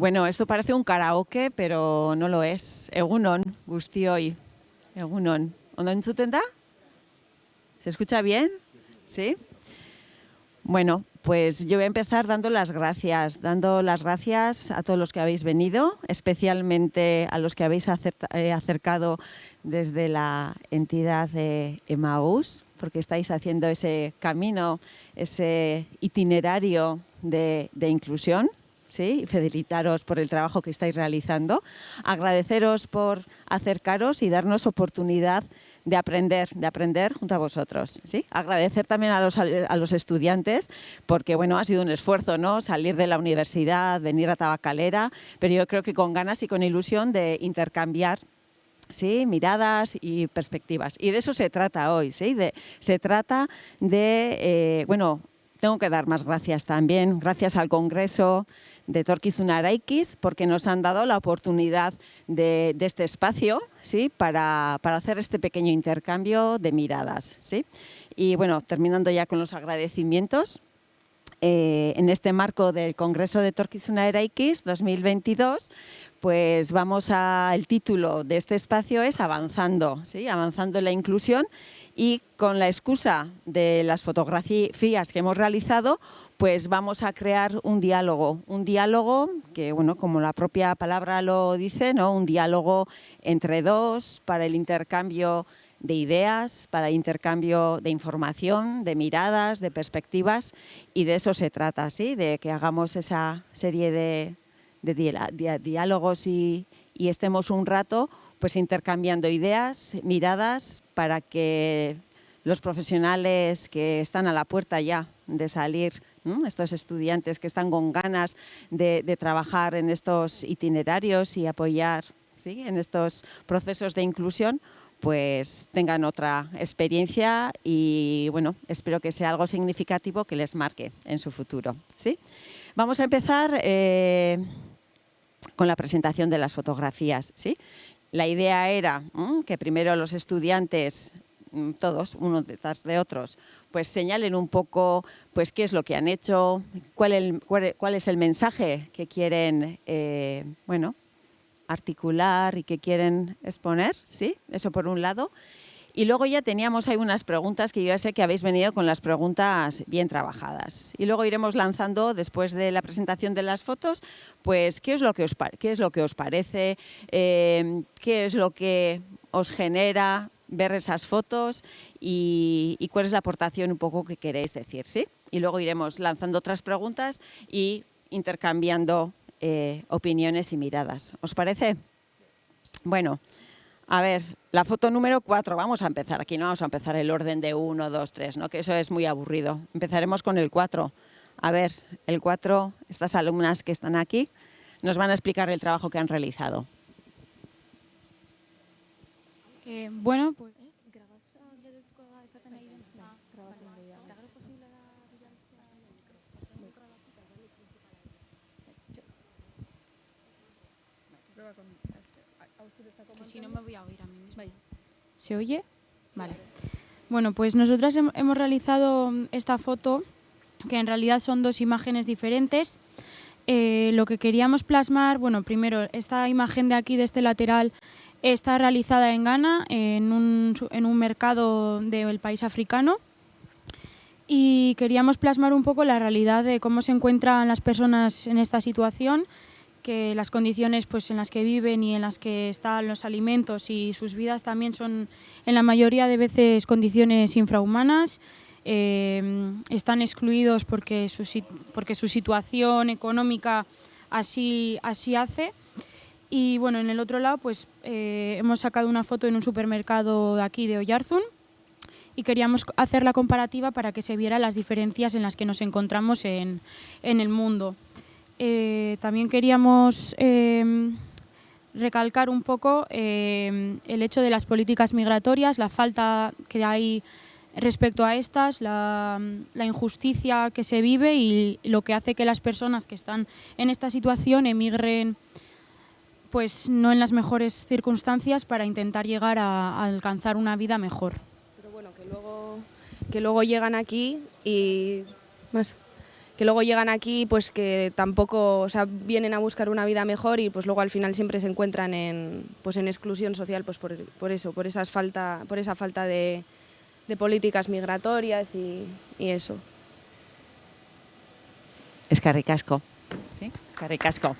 Bueno, esto parece un karaoke, pero no lo es. Egunon, guztioi. Egunon. ¿Ondo entzuten da? ¿Se escucha bien? ¿Sí? Bueno, pues yo voy a empezar dando las gracias, dando las gracias a todos los que habéis venido, especialmente a los que habéis eh, acercado desde la entidad de Emmaus, porque estáis haciendo ese camino, ese itinerario de inclusión ¿sí? felicitaros por el trabajo que estáis realizando, agradeceros por acercaros y darnos oportunidad de aprender, de aprender junto a vosotros. ¿sí? Agradecer también a los, a los estudiantes, porque bueno, ha sido un esfuerzo ¿no? salir de la universidad, venir a Tabacalera, pero yo creo que con ganas y con ilusión de intercambiar ¿sí? miradas y perspectivas. Y de eso se trata hoy, ¿sí? de, se trata de, eh, bueno, tengo que dar más gracias también, gracias al Congreso de Torquizuna Araikiz, porque nos han dado la oportunidad de, este espacio ¿sí? Para, hacer este pequeño intercambio de miradas. ¿sí? Y bueno, terminando ya con los agradecimientos, eh, en este marco del Congreso de Torquizuna Eraikiz 2022, pues vamos a, el título de este espacio es Avanzando, ¿sí? avanzando en la inclusión y con la excusa de las fotografías que hemos realizado, pues vamos a crear un diálogo, un diálogo que, bueno, como la propia palabra lo dice, ¿no? un diálogo entre dos para el intercambio de ideas, para el intercambio de información, de miradas, de perspectivas y de eso se trata, ¿sí? de que hagamos esa serie de, diálogos y, y estemos un rato pues intercambiando ideas, miradas, para que los profesionales que están a la puerta ya de salir, estos estudiantes que están con ganas de, trabajar en estos itinerarios y apoyar en estos procesos de inclusión, pues tengan otra experiencia y bueno, espero que sea algo significativo que les marque en su futuro. ¿sí? Vamos a empezar eh, con la presentación de las fotografías. ¿sí? La idea era que primero los estudiantes todos, unos detrás de otros, pues señalen un poco pues, qué es lo que han hecho, cuál, cuál, es el mensaje que quieren eh, bueno, articular y que quieren exponer, ¿sí? Eso por un lado. Y luego ya teníamos ahí unas preguntas que yo ya sé que habéis venido con las preguntas bien trabajadas. Y luego iremos lanzando, después de la presentación de las fotos, pues qué es lo que os, qué es lo que os parece, eh, qué es lo que os genera ver esas fotos y, cuál es la aportación un poco que queréis decir, ¿sí? Y luego iremos lanzando otras preguntas y intercambiando eh, opiniones y miradas. ¿Os parece? Bueno, a ver, la foto número 4, vamos a empezar. Aquí no vamos a empezar el orden de 1, 2, 3, ¿no? que eso es muy aburrido. Empezaremos con el 4. A ver, el 4, estas alumnas que están aquí, nos van a explicar el trabajo que han realizado. Eh, bueno, pues si no me voy a oír a mí misma. ¿Se oye? Vale. Bueno, pues nosotras hemos realizado esta foto, que en realidad son dos imágenes diferentes. Eh, lo que queríamos plasmar, bueno, primero, esta imagen de aquí, de este lateral, está realizada en Ghana, en un, en un mercado del país africano. Y queríamos plasmar un poco la realidad de cómo se encuentran las personas en esta situación, que las condiciones pues, en las que viven y en las que están los alimentos y sus vidas también son en la mayoría de veces condiciones infrahumanas, eh, están excluidos porque su, situación económica así, así hace. Y bueno, en el otro lado pues eh, hemos sacado una foto en un supermercado de aquí de Oyarzún y queríamos hacer la comparativa para que se viera las diferencias en las que nos encontramos en, en el mundo. Eh, también queríamos em, recalcar un poco em, el hecho de las políticas migratorias, la falta que hay respecto a estas, la, injusticia que se vive y lo que hace que las personas que están en esta situación emigren pues no en las mejores circunstancias para intentar llegar a, alcanzar una vida mejor. Pero bueno, que luego, que luego llegan aquí y más que luego llegan aquí, pues que tampoco, o sea, vienen a buscar una vida mejor y pues luego al final siempre se encuentran en, pues en exclusión social, pues por, por eso, por, esas falta, por esa falta de, políticas migratorias y, eso. ¿Sí? Es carricasco.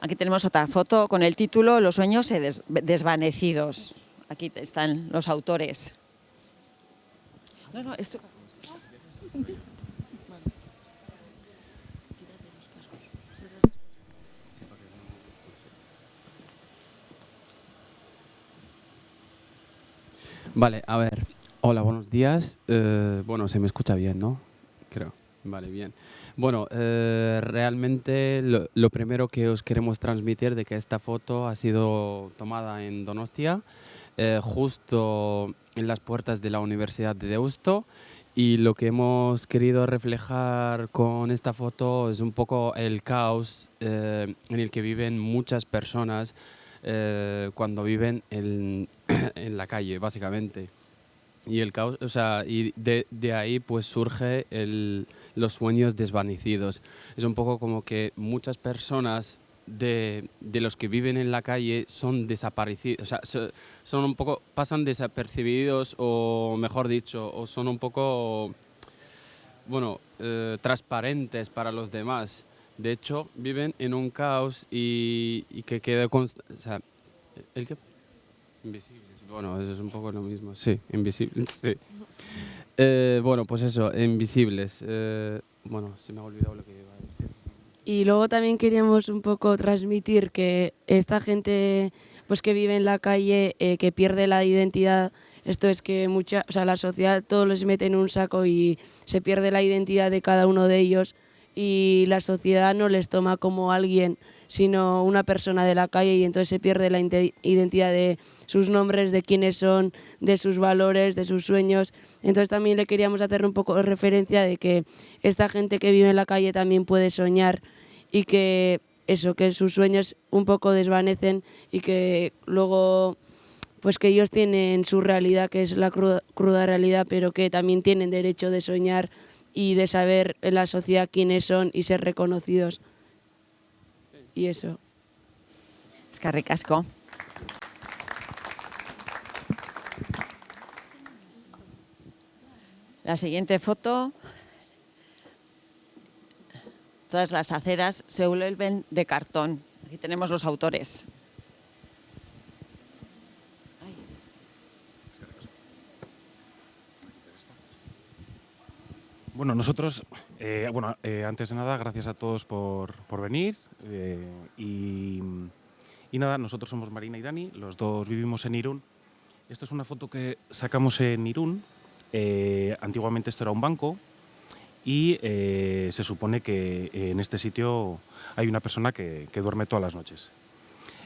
Aquí tenemos otra foto con el título Los sueños desvanecidos. Aquí están los autores. No, no, esto... Vale, a ver. Hola, buenos días. Eh, bueno, se me escucha bien, ¿no? Creo. Vale, bien. Bueno, eh, realmente lo, lo primero que os queremos transmitir de que esta foto ha sido tomada en Donostia, eh, justo en las puertas de la Universidad de Deusto. Y lo que hemos querido reflejar con esta foto es un poco el caos eh, en el que viven muchas personas eh, cuando viven en, en la calle, básicamente. Y el caos, o sea, y de, de ahí pues surge el, los sueños desvanecidos. Es un poco como que muchas personas de, de los que viven en la calle son desaparecidos, o sea, so- son un poco, pasan desapercibidos o mejor dicho, o son un poco, bueno, eh, transparentes para los demás. De hecho, viven en un caos y, que queda const- o sea, ¿el qué? Invisibles. Bueno, eso es un poco lo mismo. Sí, invisibles, sí. Eh, bueno, pues eso, invisibles. Eh, bueno, se me ha olvidado lo que iba a decir. Y luego también queríamos un poco transmitir que esta gente pues que vive en la calle, eh, que pierde la identidad, esto es que mucha, o sea, la sociedad todo les mete en un saco y se pierde la identidad de cada uno de ellos y la sociedad no les toma como alguien, sino una persona de la calle y entonces se pierde la identidad de sus nombres, de quiénes son, de sus valores, de sus sueños. Entonces también le queríamos hacer un poco de referencia de que esta gente que vive en la calle también puede soñar y que eso, que sus sueños un poco desvanecen y que luego pues que ellos tienen su realidad, que es la cruda, cruda realidad, pero que también tienen derecho de soñar y de saber en la sociedad quiénes son y ser reconocidos. Y eso. Es carricasco. La siguiente foto. Todas las aceras se vuelven de cartón. Aquí tenemos los autores. Bueno, nosotros, eh, bueno, eh, antes de nada, gracias a todos por, por venir. eh, y, y nada, nosotros somos Marina y Dani, los dos vivimos en Irún. Esta es una foto que sacamos en Irún. antiguamente esto era un banco y eh, se supone que en este sitio hay una persona que, que duerme todas las noches.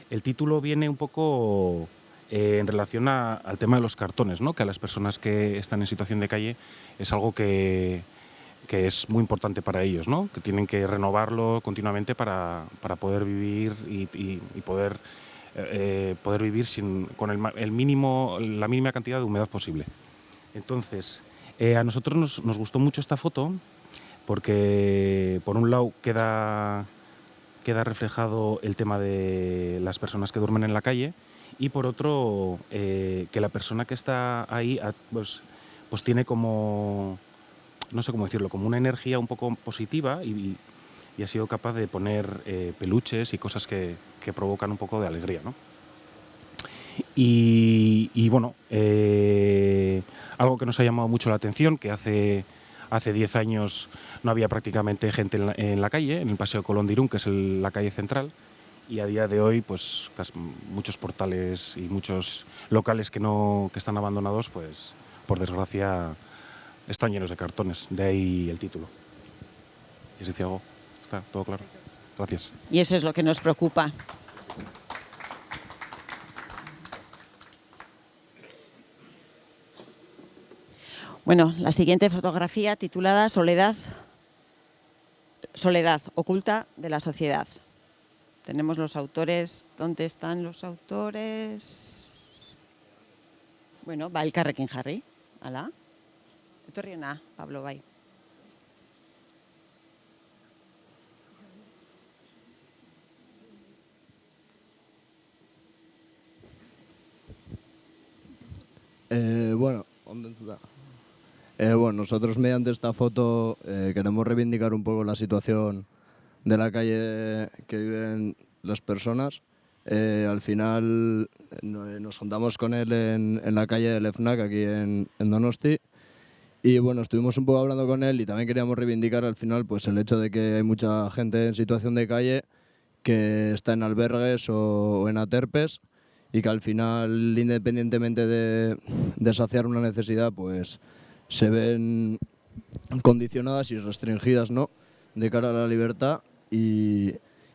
El título viene un poco eh, en relación al tema de los cartones, ¿no? que a las personas que están en situación de calle es algo que, que es muy importante para ellos, ¿no? que tienen que renovarlo continuamente para, para poder vivir y, poder, eh, eh, poder vivir sin, con el, el mínimo, la mínima cantidad de humedad posible. Entonces, eh, a nosotros nos, nos gustó mucho esta foto porque, por un lado, queda, queda reflejado el tema de las personas que duermen en la calle y, por otro, eh, que la persona que está ahí a- pues, pues tiene como, no sé cómo decirlo, como una energía un poco positiva y, ha sido capaz de poner eh, peluches y cosas que, que provocan un poco de alegría, ¿no? Y, y bueno, eh, algo que nos ha llamado mucho la atención, que hace hace 10 años no había prácticamente gente en la, calle, en el Paseo Colón de Irún, que es el- la calle central, y a día de hoy, pues muchos portales y muchos locales que, no, que están abandonados, pues por desgracia están llenos de cartones, de ahí el título. ¿Es algo? ¿Está todo claro? Gracias. Y eso es lo que nos preocupa. Bueno, la siguiente fotografía titulada Soledad, Soledad oculta de la sociedad. Tenemos los autores. ¿Dónde están los autores? Bueno, va el Carrequín Harry. Ala. Pablo, bai. Eh, bueno, ¿dónde está? Eh, bueno, nosotros mediante esta foto eh, queremos reivindicar un poco la situación de la calle que viven las personas. Eh, al final no- nos juntamos con él en, en la calle del FNAC, aquí en, en Donosti. Y bueno, estuvimos un poco hablando con él y también queríamos reivindicar al final pues el hecho de que hay mucha gente en situación de calle que está en albergues o, o en aterpes y que al final, independientemente de, de saciar una necesidad, pues se ven condicionadas y restringidas ¿no? de cara a la libertad y,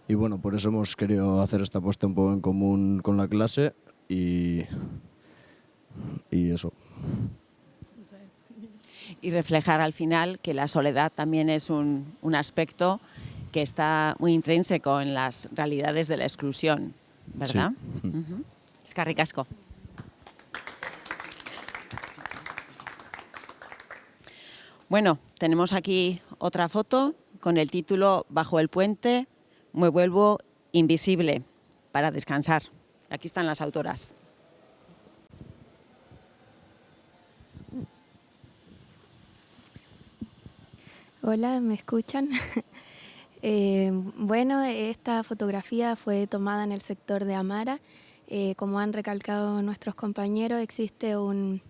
y bueno, por eso hemos querido hacer esta puesta un poco en común con la clase y, y eso. y reflejar al final que la soledad también es un, un aspecto que está muy intrínseco en las realidades de la exclusión, ¿verdad? Ujú. Eskerrik asko. Bueno, tenemos aquí otra foto con el título Bajo el puente me vuelvo invisible para descansar. Aquí están las autoras. Hola, ¿me escuchan? Eh, bueno, esta fotografía fue tomada en el sector de Amara. Eh, como han recalcado nuestros compañeros, existe un,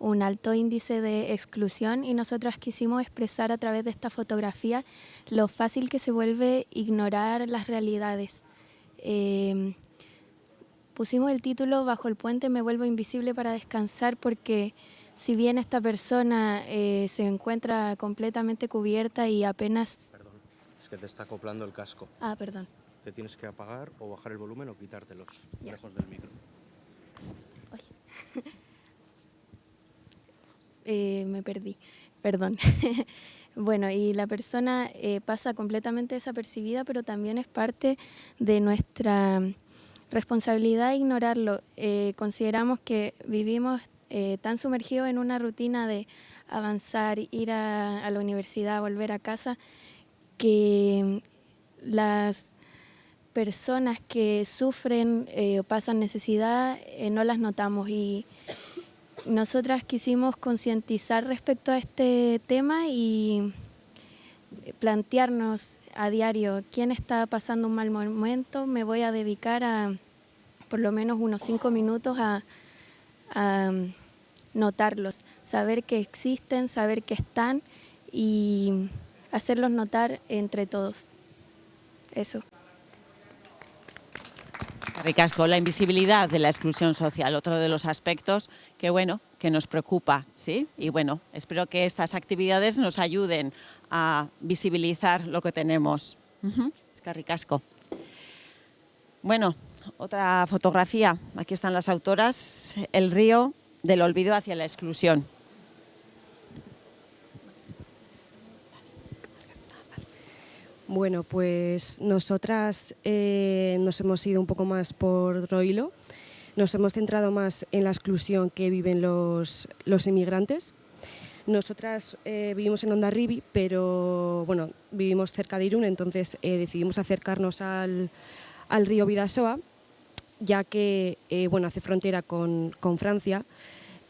un alto índice de exclusión y nosotras quisimos expresar a través de esta fotografía lo fácil que se vuelve ignorar las realidades. Eh, pusimos el título Bajo el puente me vuelvo invisible para descansar porque si bien esta persona eh, se encuentra completamente cubierta y apenas... Perdón, es que te está acoplando el casco. Ah, perdón. Te tienes que apagar o bajar el volumen o quitártelos Ya. lejos del micro. Eh, me perdí, perdón. bueno, y la persona eh, pasa completamente desapercibida, pero también es parte de nuestra responsabilidad ignorarlo. Eh, consideramos que vivimos tan sumergidos en una rutina de avanzar, ir a, a la universidad, volver a casa, que las personas que sufren o pasan necesidad no las notamos y nosotras quisimos concientizar respecto a este tema y plantearnos a diario quién está pasando un mal momento. Me voy a dedicar a por lo menos unos cinco minutos a, a notarlos, saber que existen, saber que están y hacerlos notar entre todos. Eso. Ricasco, la invisibilidad de la exclusión social, otro de los aspectos que bueno, que nos preocupa, ¿sí? Y bueno, espero que estas actividades nos ayuden a visibilizar lo que tenemos. Es que ricasco. Bueno, otra fotografía. Aquí están las autoras. El río del olvido hacia la exclusión. Bueno, pues nosotras eh, nos hemos ido un poco más por otro hilo. Nos hemos centrado más en la exclusión que viven los, los inmigrantes. Nosotras eh, vivimos en Ondarribi, pero bueno, vivimos cerca de Irún, entonces eh, decidimos acercarnos al, al río Vidasoa, ya que bueno, hace frontera con, con Francia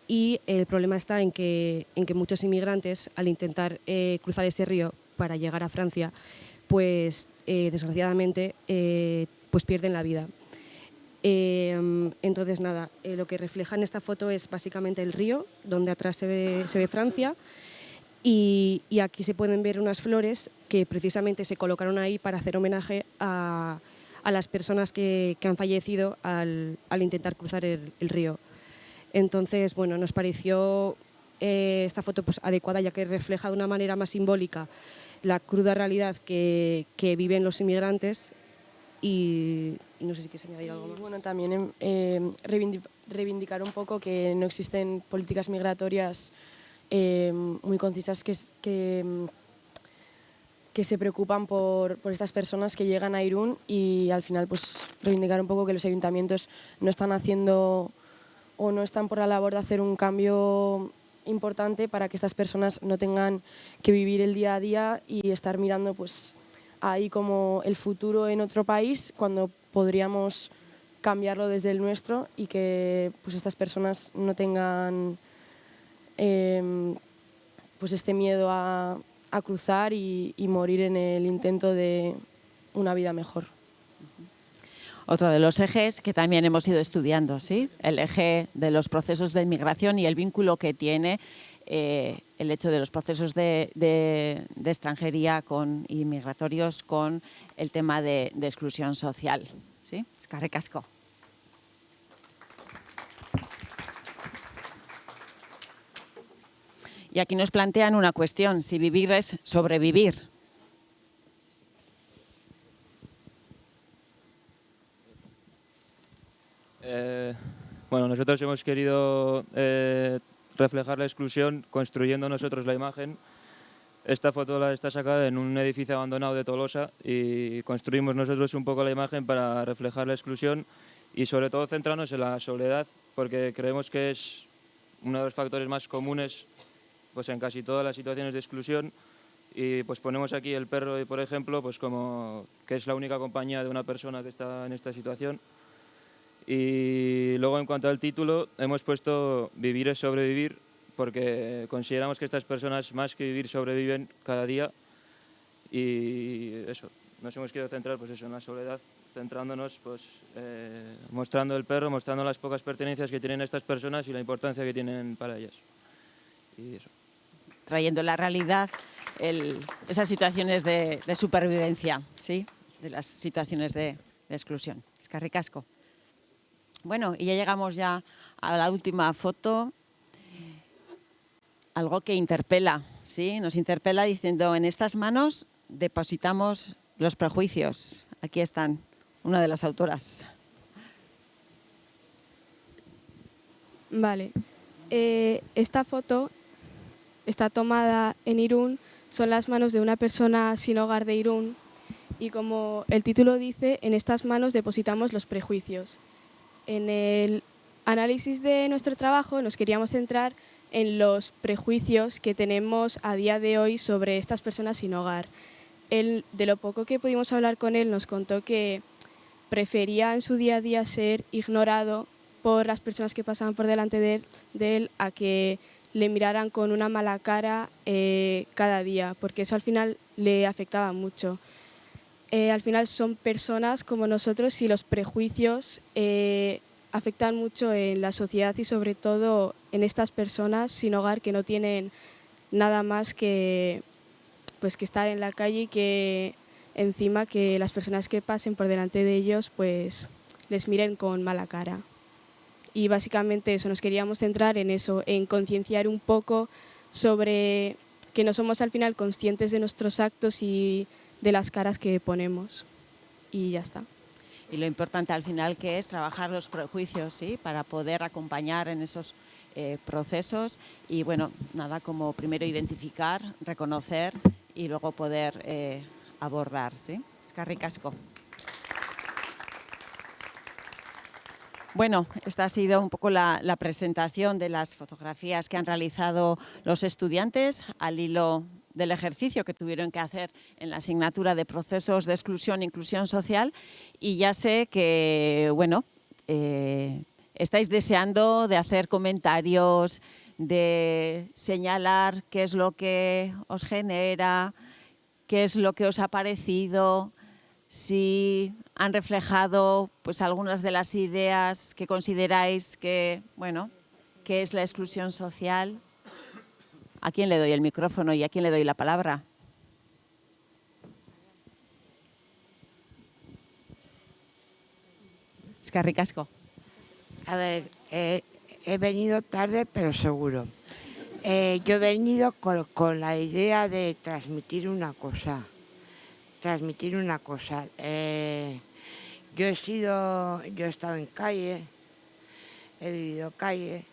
y el problema está en que, en que muchos inmigrantes, al intentar cruzar ese río para llegar a Francia, pues eh, desgraciadamente eh, pues pierden la vida. Eh, entonces, nada, lo que refleja en esta foto es básicamente el río, donde atrás se ve, Francia, y, aquí se pueden ver unas flores que precisamente se colocaron ahí para hacer homenaje a, a las personas que, han fallecido al, al intentar cruzar el, el río. Entonces, bueno, nos pareció esta foto pues, adecuada ya que refleja de una manera más simbólica la cruda realidad que, que viven los inmigrantes y, y no sé si quieres añadir algo más. bueno, también em, eh, reivindi- reivindicar un poco que no existen políticas migratorias eh, muy concisas que, que, que se preocupan por, por estas personas que llegan a Irún y al final pues reivindicar un poco que los ayuntamientos no están haciendo o no están por la labor de hacer un cambio importante para que estas personas no tengan que vivir el día a día y estar mirando pues ahí como el futuro en otro país cuando podríamos cambiarlo desde el nuestro y que pues estas personas no tengan em, pues este miedo a, cruzar y morir en el intento de una vida mejor otro de los ejes que también hemos ido estudiando, ¿sí? el eje de los procesos de inmigración y el vínculo que tiene eh, el hecho de los procesos de, extranjería con inmigratorios con el tema de, exclusión social. ¿sí? Y aquí nos plantean una cuestión, si vivir es sobrevivir, Eh, bueno, nosotros hemos querido eh, reflejar la exclusión construyendo nosotros la imagen. Esta foto la está sacada en un edificio abandonado de Tolosa y construimos nosotros un poco la imagen para reflejar la exclusión y sobre todo centrarnos en la soledad porque creemos que es uno de los factores más comunes pues en casi todas las situaciones de exclusión y pues ponemos aquí el perro, por ejemplo, pues como que es la única compañía de una persona que está en esta situación. Y luego en cuanto al título, hemos puesto Vivir es sobrevivir porque consideramos que estas personas más que vivir sobreviven cada día y eso, nos hemos querido centrar pues eso, en la soledad, centrándonos, pues, eh, mostrando el perro, mostrando las pocas pertenencias que tienen estas personas y la importancia que tienen para ellas. Y eso. Trayendo la realidad esas situaciones de, supervivencia, ¿sí? de las situaciones de, de exclusión. Es carricasco. Bueno, y ya llegamos ya a la última foto. Algo que interpela, ¿sí? Nos interpela diciendo, en estas manos depositamos los prejuicios. Aquí están, una de las autoras. Vale. Eh, esta foto está tomada en Irún, son las manos de una persona sin hogar de Irún y como el título dice, en estas manos depositamos los prejuicios. En el análisis de nuestro trabajo nos queríamos centrar en los prejuicios que tenemos a día de hoy sobre estas personas sin hogar. Él, de lo poco que pudimos hablar con él, nos contó que prefería en su día a día ser ignorado por las personas que pasaban por delante de él, a que le miraran con una mala cara eh, cada día, porque eso al final le afectaba mucho. Eh, al final son personas como nosotros y los prejuicios eh, afectan mucho en la sociedad y sobre todo en estas personas sin hogar que no tienen nada más que, pues, que estar en la calle y que encima que las personas que pasen por delante de ellos pues les miren con mala cara. Y básicamente eso, nos queríamos centrar en eso, en concienciar un poco sobre que no somos al final conscientes de nuestros actos y de las caras que ponemos y ya está. Y lo importante al final que es trabajar los prejuicios, ¿sí? Para poder acompañar en esos eh, procesos y bueno, nada como primero identificar, reconocer y luego poder eh, abordar, ¿sí? Casco. Bueno, esta ha sido un poco la, la, presentación de las fotografías que han realizado los estudiantes al hilo del ejercicio que tuvieron que hacer en la asignatura de procesos de exclusión e inclusión social y ya sé que, bueno, eh, estáis deseando de hacer comentarios, de señalar qué es lo que os genera, qué es lo que os ha parecido, si han reflejado pues algunas de las ideas que consideráis que, bueno, que es la exclusión social. ¿A quién le doy el micrófono y a quién le doy la palabra? Es ricasco. A ver, eh, he venido tarde, pero seguro. Eh, yo he venido con, la idea de transmitir una cosa. Transmitir una cosa. Eh, yo he sido, yo he estado en calle, he vivido calle,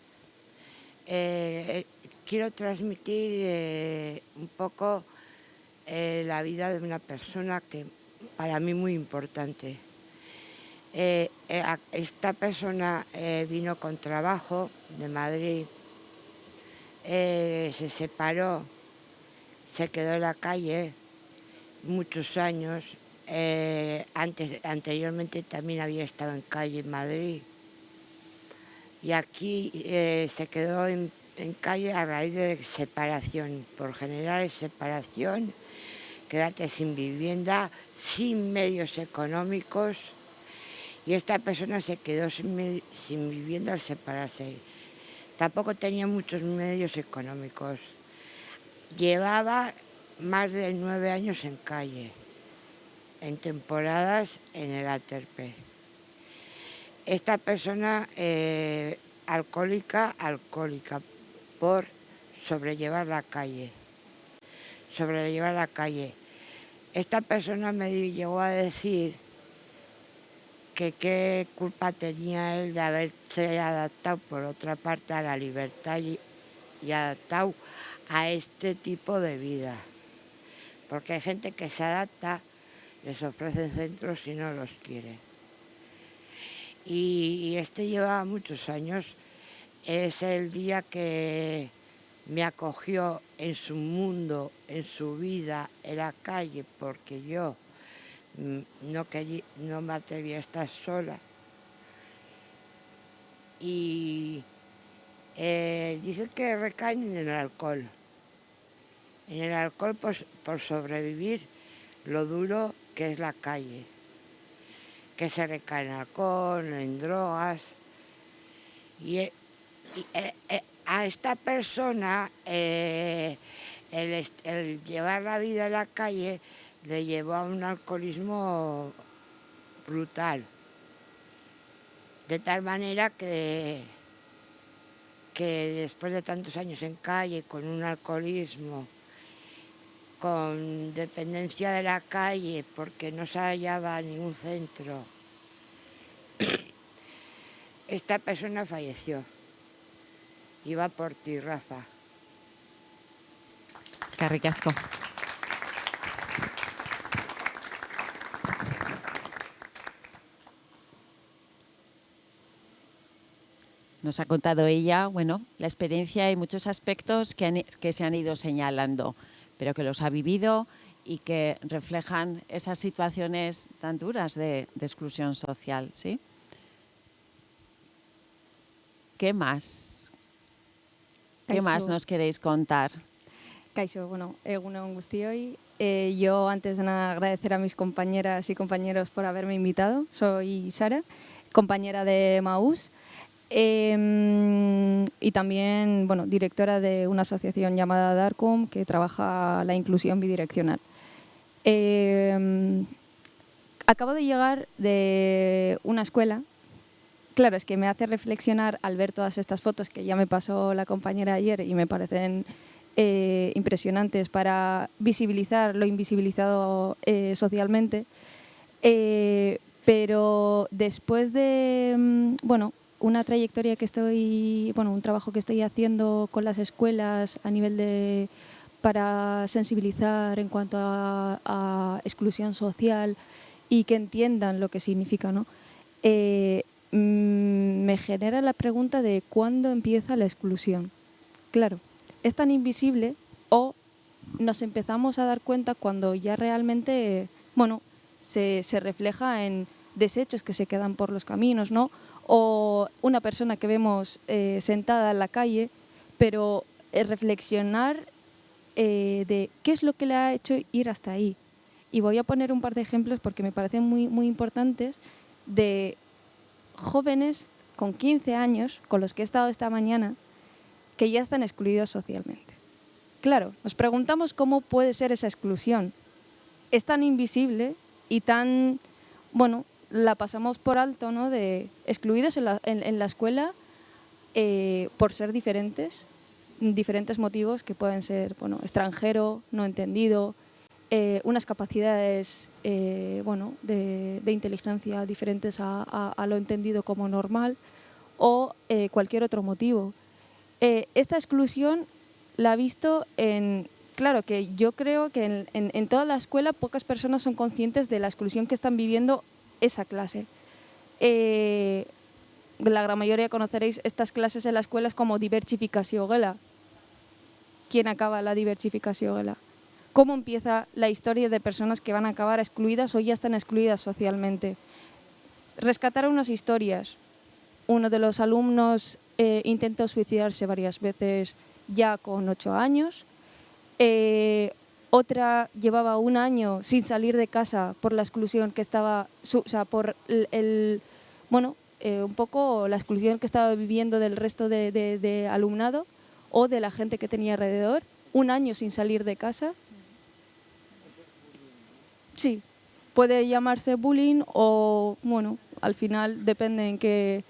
quiero transmitir eh, un poco eh, la vida de una persona que para mí muy importante. Eh, esta persona vino con trabajo de Madrid, se separó, se quedó en la calle muchos años. antes, anteriormente también había estado en calle en Madrid. Y aquí se quedó en, en calle a raíz de separación. Por general separación, quedarte sin vivienda, sin medios económicos. Y esta persona se quedó sin vivienda al separarse. Tampoco tenía muchos medios económicos. Llevaba más de nueve años en calle, en temporadas en el Aterpe. Esta persona eh, alcohólica, alcohólica, por sobrellevar la calle. Sobrellevar la calle. Esta persona me llegó a decir que qué culpa tenía él de haberse adaptado por otra parte a la libertad y, y adaptado a este tipo de vida. Porque hay gente que se adapta, les ofrecen centros y no los quiere. Y, y este lleva muchos años. Es el día que me acogió en su mundo, en su vida, en la calle, porque yo mm, no, quería, no me atrevía a estar sola. Y eh, dice que recaen en el alcohol. En el alcohol por, por sobrevivir lo duro que es la calle. Que se recae en alcohol, en drogas. Y, a esta persona eh, el, llevar la vida en la calle le llevó a un alcoholismo brutal. De tal manera que, que después de tantos años en calle, con un alcoholismo, con dependencia de la calle, porque no se hallaba ningún centro, esta persona falleció. Iba por ti, Rafa. Eskerrik asko. Nos ha contado ella, bueno, la experiencia y muchos aspectos que se han ido señalando, pero que los ha vivido y que reflejan esas situaciones tan duras de, de exclusión social, ¿sí? ¿Qué más? ¿Qué más nos queréis contar? Kaixo, bueno, egunon guztioi. Eh, yo antes de nada agradecer a mis compañeras y compañeros por haberme invitado. Soy Sara, compañera de Maús em, y también bueno, directora de una asociación llamada Darcom que trabaja la inclusión bidireccional. Em, acabo de llegar de una escuela Claro, es que me hace reflexionar al ver todas estas fotos que ya me pasó la compañera ayer y me parecen eh, impresionantes para visibilizar lo invisibilizado eh, socialmente. Eh, pero después de, mm, bueno, una trayectoria que estoy, bueno, un trabajo que estoy haciendo con las escuelas a nivel de para sensibilizar en cuanto a, exclusión social y que entiendan lo que significa, ¿no? Me genera la pregunta de cuándo empieza la exclusión. Claro, es tan invisible o nos empezamos a dar cuenta cuando ya realmente, bueno, se, se refleja en desechos que se quedan por los caminos, ¿no? O una persona que vemos eh, sentada en la calle, pero eh, reflexionar eh, de qué es lo que le ha hecho ir hasta ahí. Y voy a poner un par de ejemplos porque me parecen muy, muy importantes de jóvenes con 15 años, con los que he estado esta mañana, que ya están excluidos socialmente. Claro, nos preguntamos cómo puede ser esa exclusión. Es tan invisible y tan, bueno, la pasamos por alto, ¿no? De excluidos en la, la escuela eh, por ser diferentes, diferentes motivos que pueden ser, bueno, extranjero, no entendido, eh, unas capacidades eh, bueno, de, de inteligencia diferentes a, a- a lo entendido como normal o eh, cualquier otro motivo. Eh, esta exclusión la he visto en... Claro que yo creo que en, en- en toda la escuela pocas personas son conscientes de la exclusión que están viviendo esa clase. Eh, la gran mayoría conoceréis estas clases en la escuela es como diversificación gela. quién acaba la diversificación. ¿Cómo empieza la historia de personas que van a acabar excluidas o ya están excluidas socialmente? Rescatar unas historias. Uno de los alumnos eh, intentó suicidarse varias veces ya con ocho años. Eh, otra llevaba un año sin salir de casa por la exclusión que estaba, o sea, por el, bueno, eh, un poco la exclusión que estaba viviendo del resto de, alumnado o de la gente que tenía alrededor, un año sin salir de casa. Sí, puede llamarse bullying o, bueno, al final depende en qué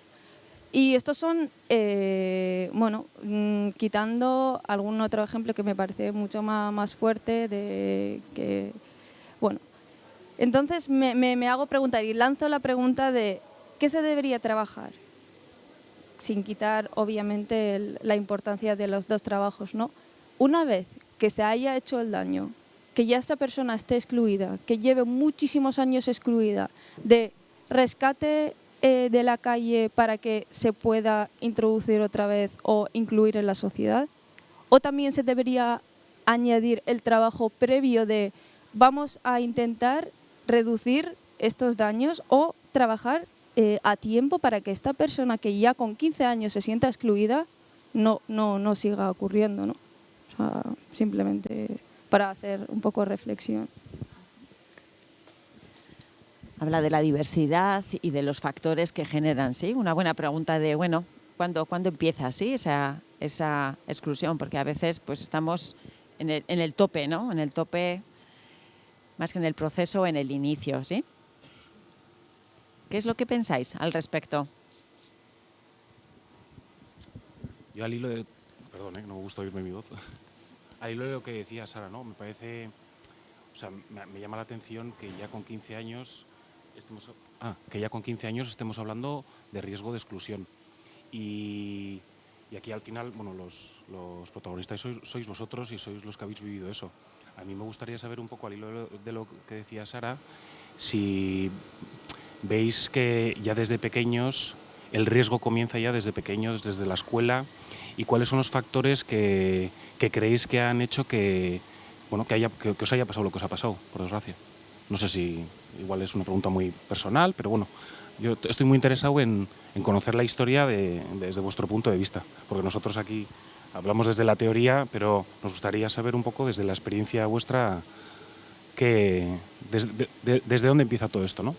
y estos son, eh, bueno, mm, quitando algún otro ejemplo que me parece mucho más, más fuerte de que, bueno, entonces me, me, hago preguntar y lanzo la pregunta de ¿qué se debería trabajar? Sin quitar, obviamente, la importancia de los dos trabajos, ¿no? Una vez que se haya hecho el daño, que ya esta persona esté excluida, que lleve muchísimos años excluida, de rescate eh, de la calle para que se pueda introducir otra vez o incluir en la sociedad? ¿O también se debería añadir el trabajo previo de vamos a intentar reducir estos daños o trabajar eh, a tiempo para que esta persona que ya con 15 años se sienta excluida no, no, no siga ocurriendo, ¿no? simplemente para hacer un poco de reflexión habla de la diversidad y de los factores que generan, ¿sí? Una buena pregunta de, bueno, ¿cuándo, ¿cuándo empieza, sí, esa, esa exclusión? Porque a veces pues estamos en el, en el tope, ¿no? En el tope, más que en el proceso, en el inicio, ¿sí? ¿Qué es lo que pensáis al respecto? Yo al hilo de... Perdón, ¿eh? no me gusta oírme mi voz. De lo que decía Sara, ¿no? Me parece... O sea, me, llama la atención que ya con 15 años ah, que ya con 15 años estemos hablando de riesgo de exclusión. Y, aquí al final, bueno, los, protagonistas sois, vosotros y sois los que habéis vivido eso. A mí me gustaría saber un poco al hilo de lo que decía Sara, si veis que ya desde pequeños, el riesgo comienza ya desde pequeños, desde la escuela, y cuáles son los factores que, creéis que han hecho que, bueno, que, os haya pasado lo que os ha pasado, por desgracia. No sé si igual es una pregunta muy personal, pero bueno, yo estoy muy interesado en, conocer la historia desde vuestro punto de vista, porque nosotros aquí hablamos desde la teoría, pero nos gustaría saber un poco desde la experiencia vuestra que, desde dónde empieza todo esto, ¿no?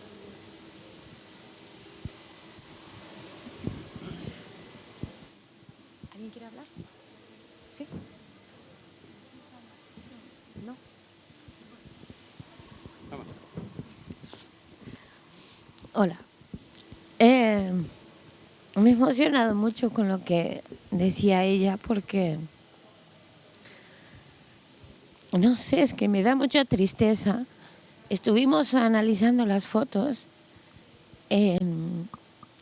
Hola. Eh, me he emocionado mucho con lo que decía ella porque, no sé, es que me da mucha tristeza. Estuvimos analizando las fotos en,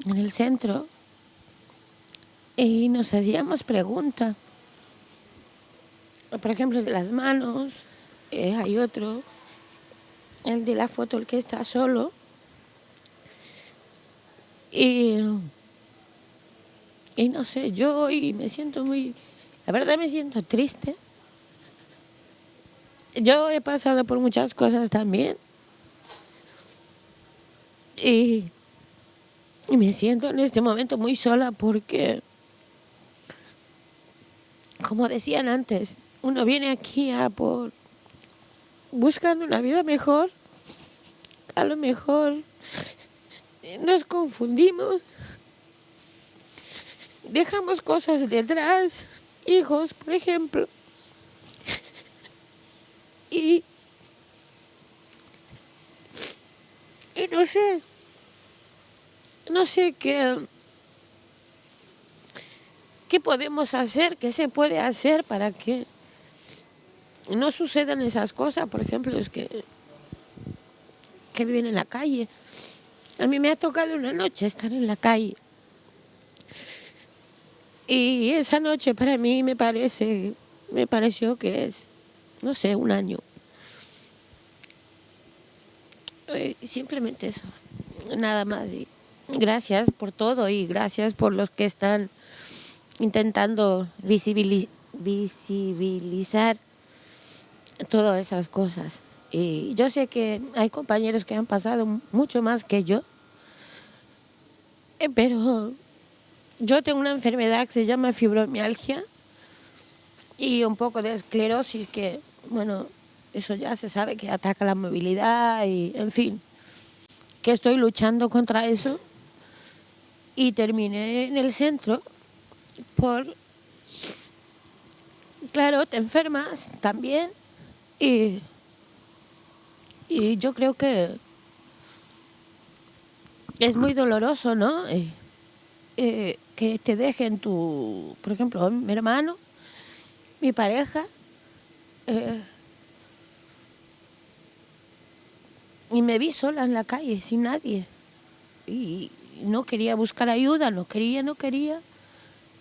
el centro y nos hacíamos preguntas. Por ejemplo, de las manos, eh, hay otro, el de la foto, el que está solo, y, y no sé, yo hoy me siento muy, la verdad me siento triste. Yo he pasado por muchas cosas también. Y, y me siento en este momento muy sola porque, como decían antes, uno viene aquí a por buscando una vida mejor, a lo mejor nos confundimos, dejamos cosas detrás, hijos, por ejemplo, y, y no sé, no sé qué, qué podemos hacer, qué se puede hacer para que no sucedan esas cosas, por ejemplo, es que, que viven en la calle. A mí me ha tocado una noche estar en la calle. Y esa noche para mí me parece, me pareció que es, no sé, un año. Eh, simplemente eso, nada más. Y gracias por todo y gracias por los que están intentando visibilizar todas esas cosas. Y yo sé que hay compañeros que han pasado mucho más que yo, eh, pero yo tengo una enfermedad que se llama fibromialgia y un poco de esclerosis que, bueno, eso ya se sabe que ataca la movilidad y, en fin, que estoy luchando contra eso. Y terminé en el centro por, claro, te enfermas también y, y yo creo que es muy doloroso, ¿no? Eh, eh, que te dejen tu, por ejemplo, mi hermano, mi pareja, eh, y me vi sola en la calle, sin nadie. Y no quería buscar ayuda, no quería, no quería.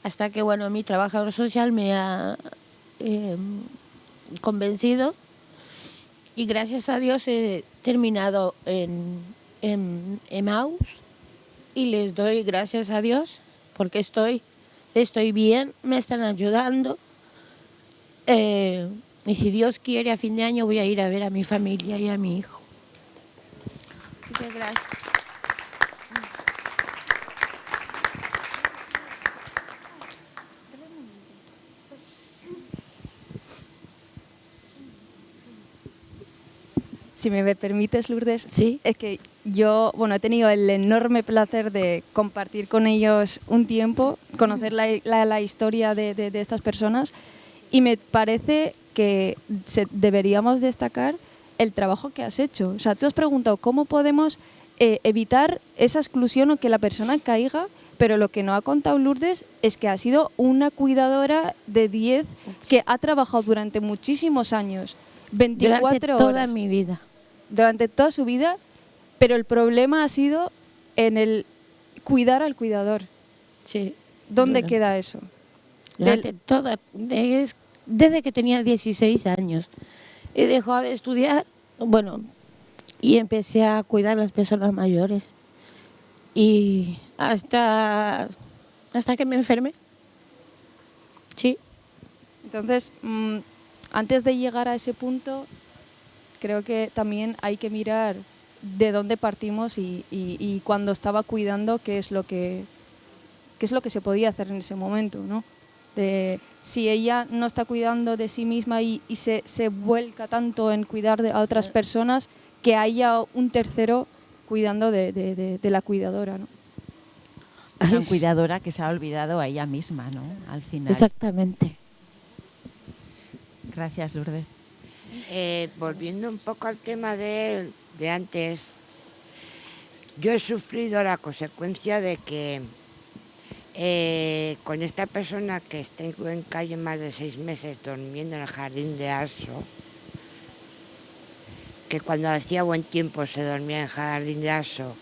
Hasta que, bueno, mi trabajador social me ha em, convencido y gracias a Dios he terminado en, en Emmaus y les doy gracias a Dios porque estoy, estoy bien, me están ayudando. Eh, y si Dios quiere, a fin de año voy a ir a ver a mi familia y a mi hijo. Muchas gracias. Si me permites, Lourdes, sí. es que yo bueno, he tenido el enorme placer de compartir con ellos un tiempo, conocer la, la, historia de, de, de, estas personas y me parece que se, deberíamos destacar el trabajo que has hecho. O sea, tú has preguntado cómo podemos eh, evitar esa exclusión o que la persona caiga, pero lo que no ha contado Lourdes es que ha sido una cuidadora de 10 que ha trabajado durante muchísimos años, 24 durante horas. toda mi vida. Durante toda su vida, pero el problema ha sido en el cuidar al cuidador. Sí. ¿Dónde durante- queda eso? Durante toda, de- desde que tenía 16 años. He dejado de estudiar, bueno, y empecé a cuidar a las personas mayores. Y hasta, hasta que me enfermé. Sí. Entonces, mm, antes de llegar a ese punto, creo que también hay que mirar de dónde partimos y, y- y cuando estaba cuidando qué es lo que qué es lo que se podía hacer en ese momento, ¿no? De, si ella no está cuidando de sí misma y, y se, se vuelca tanto en cuidar de, a otras personas, que haya un tercero cuidando de, de- de- de la cuidadora, ¿no? Una cuidadora que se ha olvidado a ella misma, ¿no? Al final. Exactamente. Gracias, Lourdes. Eh, volviendo un poco al tema de, de antes, yo he sufrido la consecuencia de que eh, con esta persona que estuvo en calle más de seis meses durmiendo en el jardín de Arso, que cuando hacía buen tiempo se dormía en el jardín de Arso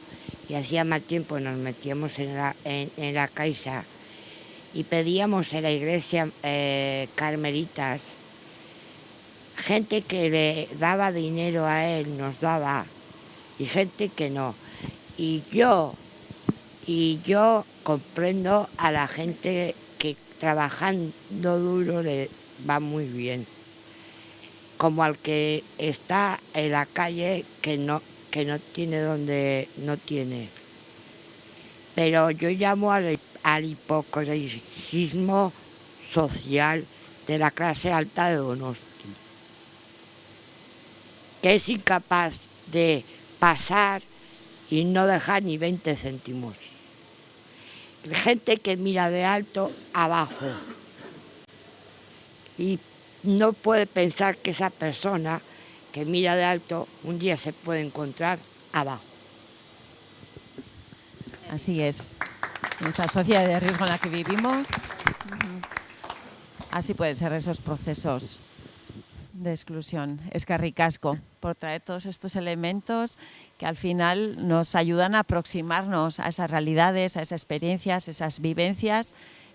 y hacía mal tiempo nos metíamos en la, en la caixa y pedíamos en la iglesia eh, carmelitas gente que le daba dinero a él nos daba y gente que no. Y yo, y yo comprendo a la gente que trabajando duro le va muy bien. Como al que está en la calle que no, que no tiene donde no tiene. Pero yo llamo al, al hipocresismo social de la clase alta de Donosti que es incapaz de pasar y no dejar ni 20 céntimos. Gente que mira de alto abajo y no puede pensar que esa persona que mira de alto un día se puede encontrar abajo. Así es. En esta sociedad de riesgo en la que vivimos, así pueden ser esos procesos de exclusión. Es que ricasco por traer todos estos elementos que al final nos ayudan a aproximarnos a esas realidades, a esas experiencias, esas vivencias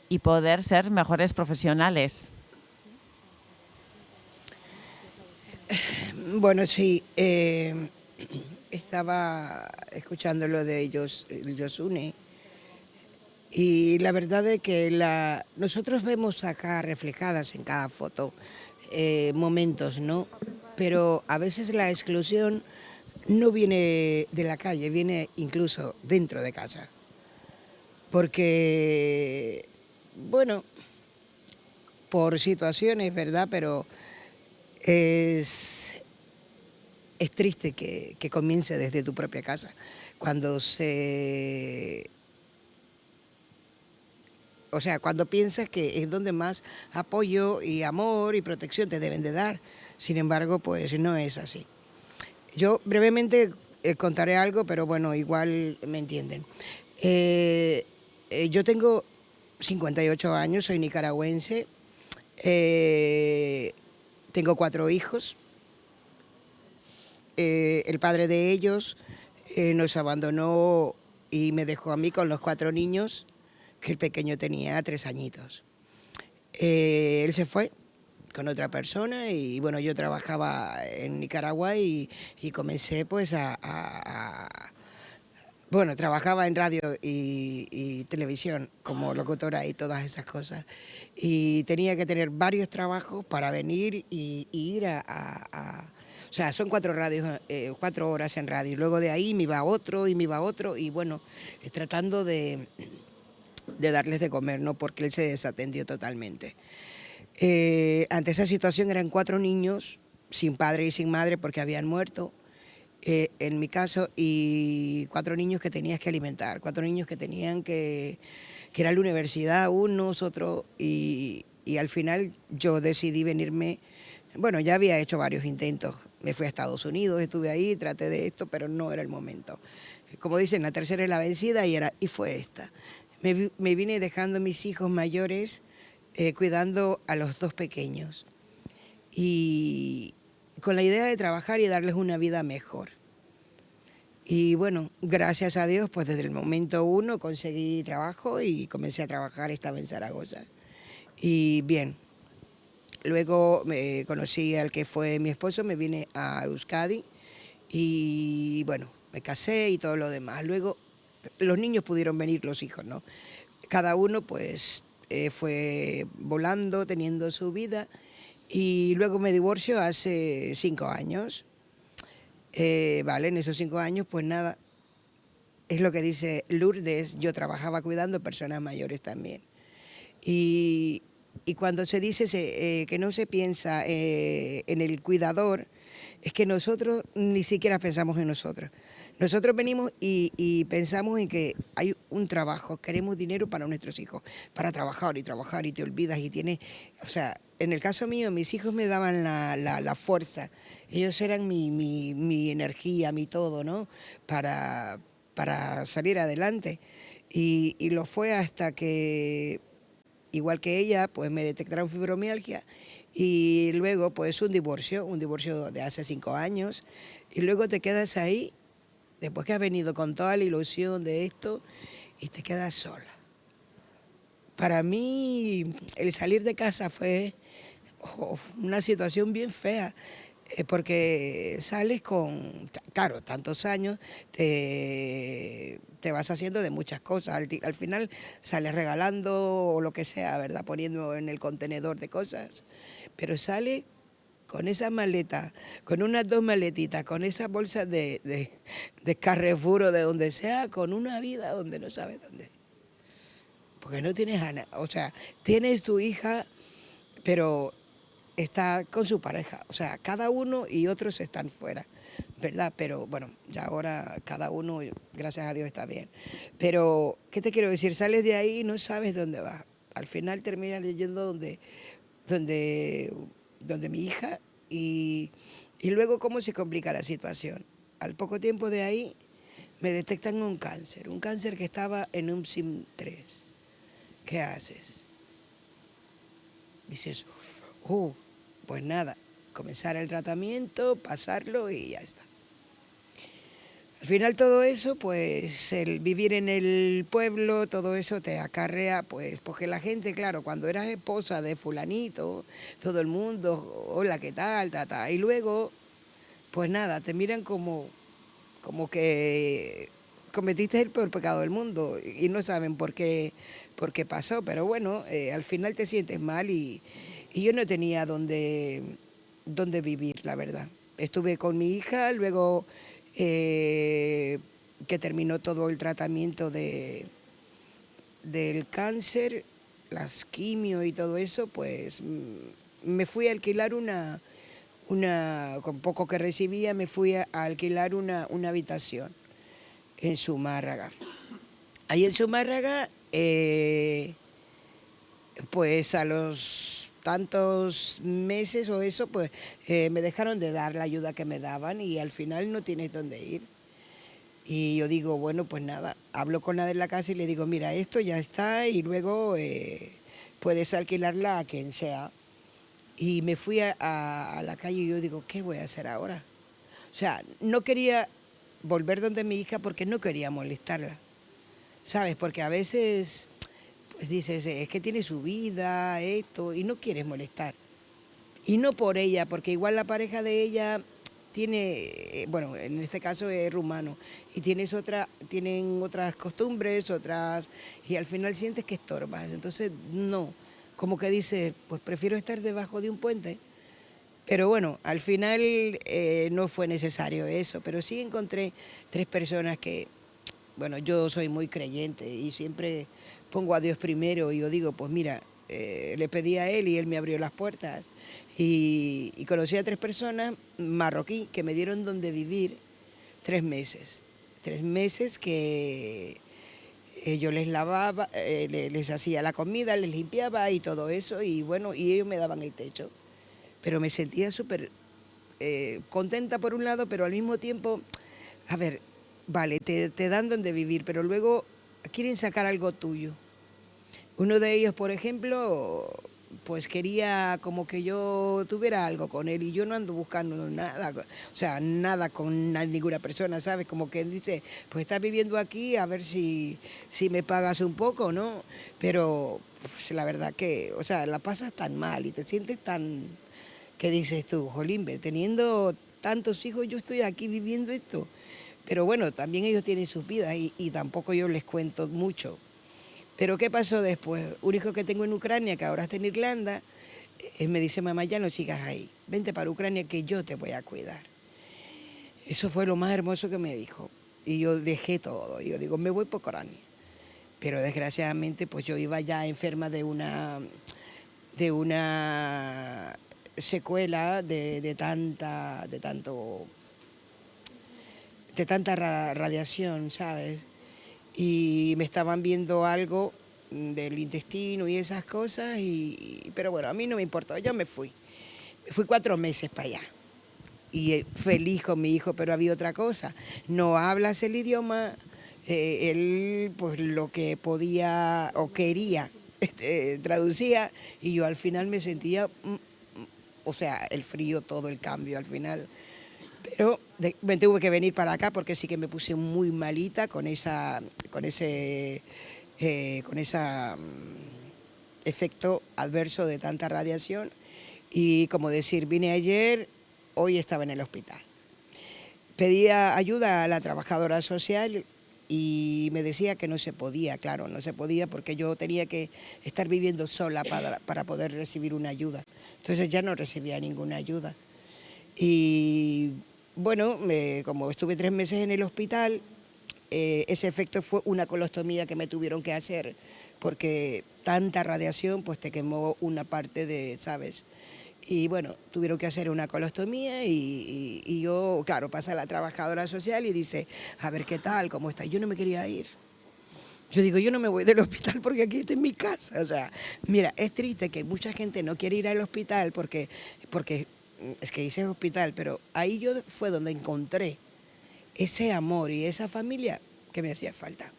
y poder ser mejores profesionales. Bueno, sí, eh, estaba escuchando lo de ellos, el Yosune, Y la verdad es que la, nosotros vemos acá reflejadas en cada foto eh, momentos, ¿no? Pero a veces la exclusión no viene de la calle, viene incluso dentro de casa. Porque, bueno, por situaciones, ¿verdad? Pero es, es triste que, que comience desde tu propia casa. Cuando se o sea, cuando piensas que es donde más apoyo y amor y protección te deben de dar. Sin embargo, pues no es así. Yo brevemente eh, contaré algo, pero bueno, igual me entienden. Eh, eh, yo tengo 58 años, soy nicaragüense, tengo cuatro hijos. el padre de ellos nos abandonó y me dejó a mí con los cuatro niños que el pequeño tenía tres añitos. Eh, él se fue con otra persona y bueno, yo trabajaba en Nicaragua y, comencé pues a, Bueno, trabajaba en radio y, televisión como locutora y todas esas cosas. Y tenía que tener varios trabajos para venir y, ir a, o sea, son cuatro radios, eh, cuatro horas en radio. Y luego de ahí me iba otro y me iba otro y bueno, tratando de, de darles de comer, ¿no? porque él se desatendió totalmente. Eh, ante esa situación eran cuatro niños, sin padre y sin madre porque habían muerto, eh, en mi caso, y cuatro niños que tenías que alimentar, cuatro niños que tenían que, que ir a la universidad, unos, otros, y, y al final yo decidí venirme, bueno, ya había hecho varios intentos, me fui a Estados Unidos, estuve ahí, traté de esto, pero no era el momento. Como dicen, la tercera es la vencida y, era, y fue esta me, vine dejando mis hijos mayores eh, cuidando a los dos pequeños y con la idea de trabajar y darles una vida mejor. Y bueno, gracias a Dios, pues desde el momento uno conseguí trabajo y comencé a trabajar, estaba en Zaragoza. Y bien, luego me conocí al que fue mi esposo, me vine a Euskadi y bueno, me casé y todo lo demás. Luego los niños pudieron venir, los hijos, ¿no? Cada uno pues eh, fue volando, teniendo su vida y luego me divorcio hace cinco años. Eh, vale, en esos cinco años pues nada, es lo que dice Lourdes, yo trabajaba cuidando personas mayores también. Y, cuando se dice eh, que no se piensa en el cuidador, es que nosotros ni siquiera pensamos en nosotros. Nosotros venimos y, pensamos en que hay un trabajo, queremos dinero para nuestros hijos, para trabajar y trabajar y te olvidas y tienes, o sea, en el caso mío, mis hijos me daban la, fuerza, ellos eran mi, energía, mi todo, ¿no? Para, para salir adelante. Y, y lo fue hasta que, igual que ella, pues me detectaron fibromialgia y luego pues un divorcio, un divorcio de hace cinco años, y luego te quedas ahí después que has venido con toda la ilusión de esto y te quedas sola. Para mí el salir de casa fue oh, una situación bien fea, eh, porque sales con, claro, tantos años, te, te vas haciendo de muchas cosas. Al, al, final sales regalando o lo que sea, ¿verdad? Poniendo en el contenedor de cosas, pero sales con esa maleta, con unas dos maletitas, con esa bolsa de, de, de Carrefour o de donde sea, con una vida donde no sabes dónde. Porque no tienes a o sea, tienes tu hija, pero está con su pareja. O sea, cada uno y otros están fuera, ¿verdad? Pero bueno, ya ahora cada uno, gracias a Dios, está bien. Pero, ¿qué te quiero decir? Sales de ahí y no sabes dónde vas. Al final terminas leyendo donde, donde donde mi hija, y, luego cómo se complica la situación. Al poco tiempo de ahí me detectan un cáncer, un cáncer que estaba en un SIM 3. ¿Qué haces? Dices, oh, pues nada, comenzar el tratamiento, pasarlo y ya está. Al final todo eso, pues el vivir en el pueblo, todo eso te acarrea, pues, porque la gente, claro, cuando eras esposa de fulanito, todo el mundo, hola, ¿qué tal? Ta, Y luego, pues nada, te miran como, como que cometiste el peor pecado del mundo y no saben por qué, por qué pasó, pero bueno, eh, al final te sientes mal y, y yo no tenía dónde, dónde vivir, la verdad. Estuve con mi hija, luego eh, que terminó todo el tratamiento de, del cáncer, las quimio y todo eso, pues mm, me fui a alquilar una, una con poco que recibía, me fui a, alquilar una, una habitación en Zumárraga. Ahí en Zumárraga, eh, pues a los tantos meses o eso, pues eh, me dejaron de dar la ayuda que me daban y al final no tienes dónde ir. Y yo digo, bueno, pues nada, hablo con la de la casa y le digo, mira, esto ya está y luego eh, puedes alquilarla a quien sea. Y me fui a, a, la calle y yo digo, ¿qué voy a hacer ahora? O sea, no quería volver donde mi hija porque no quería molestarla, ¿sabes? Porque a veces, pues dices, es que tiene su vida, esto, y no quieres molestar. Y no por ella, porque igual la pareja de ella tiene, eh, bueno, en este caso es rumano, y tienes otra, tienen otras costumbres, otras, y al final sientes que estorbas. Entonces, no, como que dices, pues prefiero estar debajo de un puente. Pero bueno, al final eh, no fue necesario eso, pero sí encontré tres personas que, bueno, yo soy muy creyente y siempre pongo a Dios primero y yo digo, pues mira, eh, le pedí a él y él me abrió las puertas y, conocí a tres personas marroquí que me dieron donde vivir tres meses. Tres meses que eh, yo les lavaba, eh, les hacía la comida, les limpiaba y todo eso, y bueno, y ellos me daban el techo. Pero me sentía súper contenta por un lado, pero al mismo tiempo, a ver, vale, te, te dan donde vivir, pero luego quieren sacar algo tuyo. Uno de ellos, por ejemplo, pues quería como que yo tuviera algo con él y yo no ando buscando nada, o sea, nada con ninguna persona, ¿sabes? Como que dice, pues estás viviendo aquí, a ver si, si me pagas un poco, ¿no? Pero pues, la verdad que, o sea, la pasas tan mal y te sientes tan, ¿qué dices tú, Jolimbe? Teniendo tantos hijos, yo estoy aquí viviendo esto. Pero bueno, también ellos tienen sus vidas y, tampoco yo les cuento mucho pero ¿qué pasó después? Un hijo que tengo en Ucrania, que ahora está en Irlanda, eh, me dice, mamá, ya no sigas ahí, vente para Ucrania que yo te voy a cuidar. Eso fue lo más hermoso que me dijo. Y yo dejé todo. Yo digo, me voy por Ucrania. Pero desgraciadamente, pues yo iba ya enferma de una, de una secuela de, de tanta, de tanto, tanta radiación, ¿sabes? y me estaban viendo algo del intestino y esas cosas, y, pero bueno, a mí no me importó, yo me fui. Fui cuatro meses para allá y eh, feliz con mi hijo, pero había otra cosa. No hablas el idioma, eh, él pues lo que podía o quería este, traducía y yo al final me sentía, mm, mm, o sea, el frío, todo el cambio al final pero me tuve que venir para acá porque sí que me puse muy malita con esa, con ese, eh, con esa mm, efecto adverso de tanta radiación. Y como decir, vine ayer, hoy estaba en el hospital. Pedía ayuda a la trabajadora social y me decía que no se podía, claro, no se podía porque yo tenía que estar viviendo sola para, para poder recibir una ayuda. Entonces ya no recibía ninguna ayuda. Y bueno, como estuve tres meses en el hospital, eh, ese efecto fue una colostomía que me tuvieron que hacer porque tanta radiación pues te quemó una parte de, ¿sabes? Y bueno, tuvieron que hacer una colostomía y, yo, claro, pasa la trabajadora social y dice, a ver qué tal, cómo está. Yo no me quería ir. Yo digo, yo no me voy del hospital porque aquí está en mi casa. O sea, mira, es triste que mucha gente no quiere ir al hospital porque, porque es que hice hospital, pero ahí yo fue donde encontré ese amor y esa familia que me hacía falta.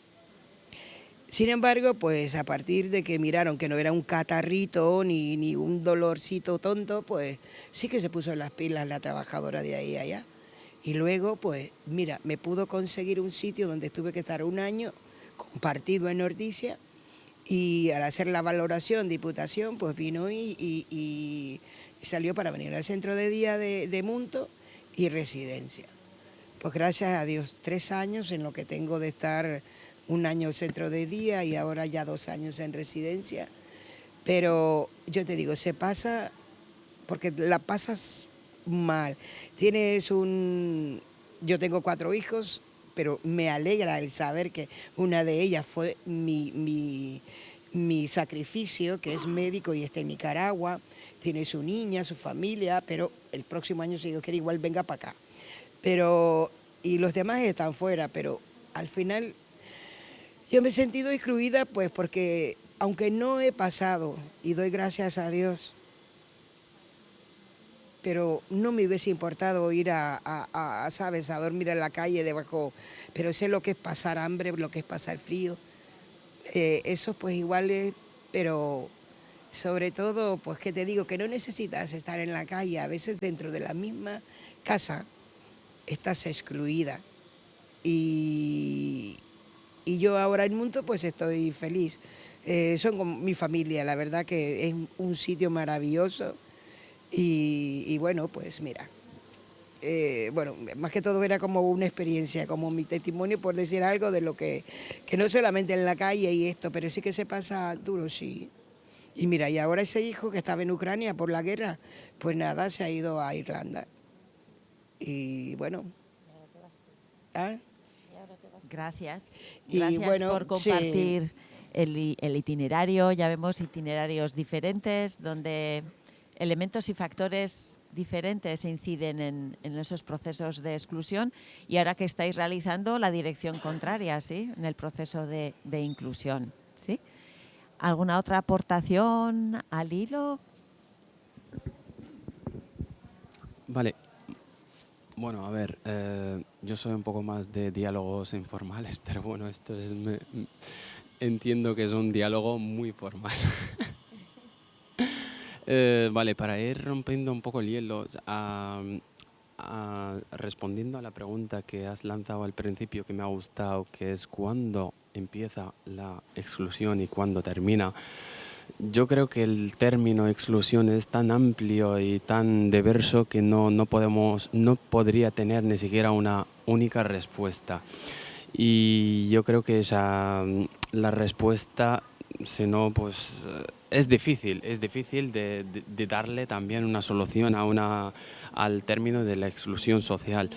Sin embargo, pues a partir de que miraron que no era un catarrito ni, ni un dolorcito tonto, pues sí que se puso las pilas la trabajadora de ahí allá. Y luego, pues mira, me pudo conseguir un sitio donde tuve que estar un año compartido en Nordicia y al hacer la valoración, diputación, pues vino y, salió para venir al centro de día de, Munto y residencia. Pues gracias a Dios, tres años en lo que tengo de estar un año centro de día y ahora ya dos años en residencia. Pero yo te digo, se pasa porque la pasas mal. Tienes un... Yo tengo cuatro hijos, pero me alegra el saber que una de ellas fue mi, mi, mi sacrificio, que es médico y está en Nicaragua, tiene su niña, su familia, pero el próximo año, si Dios quiere, igual venga para acá. Pero, y los demás están fuera, pero al final yo me he sentido excluida, pues porque aunque no he pasado, y doy gracias a Dios, pero no me hubiese importado ir a, a, a, ¿sabes?, a dormir en la calle debajo, pero sé lo que es pasar hambre, lo que es pasar frío. Eh, eso pues igual es, pero sobre todo, pues que te digo, que no necesitas estar en la calle, a veces dentro de la misma casa estás excluida. Y, y yo ahora en Mundo pues estoy feliz. Eh, son como mi familia, la verdad que es un sitio maravilloso y, y bueno, pues mira, eh, bueno, más que todo era como una experiencia, como mi testimonio por decir algo de lo que, que no solamente en la calle y esto, pero sí que se pasa duro, sí. Y mira, y ahora ese hijo que estaba en Ucrania por la guerra, pues nada, se ha ido a Irlanda. Y bueno. ¿Ah? Gracias. Gracias bueno, por compartir sí. el, el itinerario. Ya vemos itinerarios diferentes donde elementos y factores diferentes inciden en, en, esos procesos de exclusión y ahora que estáis realizando la dirección contraria, ¿sí? En el proceso de, de inclusión, ¿sí? ¿Alguna otra aportación al hilo? Vale. Bueno, a ver, eh, yo soy un poco más de diálogos informales, pero bueno, esto es... Me, entiendo que es un diálogo muy formal. Eh, vale, para ir rompiendo un poco el hielo, respondiendo a la pregunta que has lanzado al principio que me ha gustado, que es cuándo empieza la exclusión y cuándo termina. Yo creo que el término exclusión es tan amplio y tan diverso que no, no, podemos, no podría tener ni siquiera una única respuesta. Y yo creo que esa, la respuesta, si no, pues es difícil, es difícil de, darle también una solución a una, al término de la exclusión social.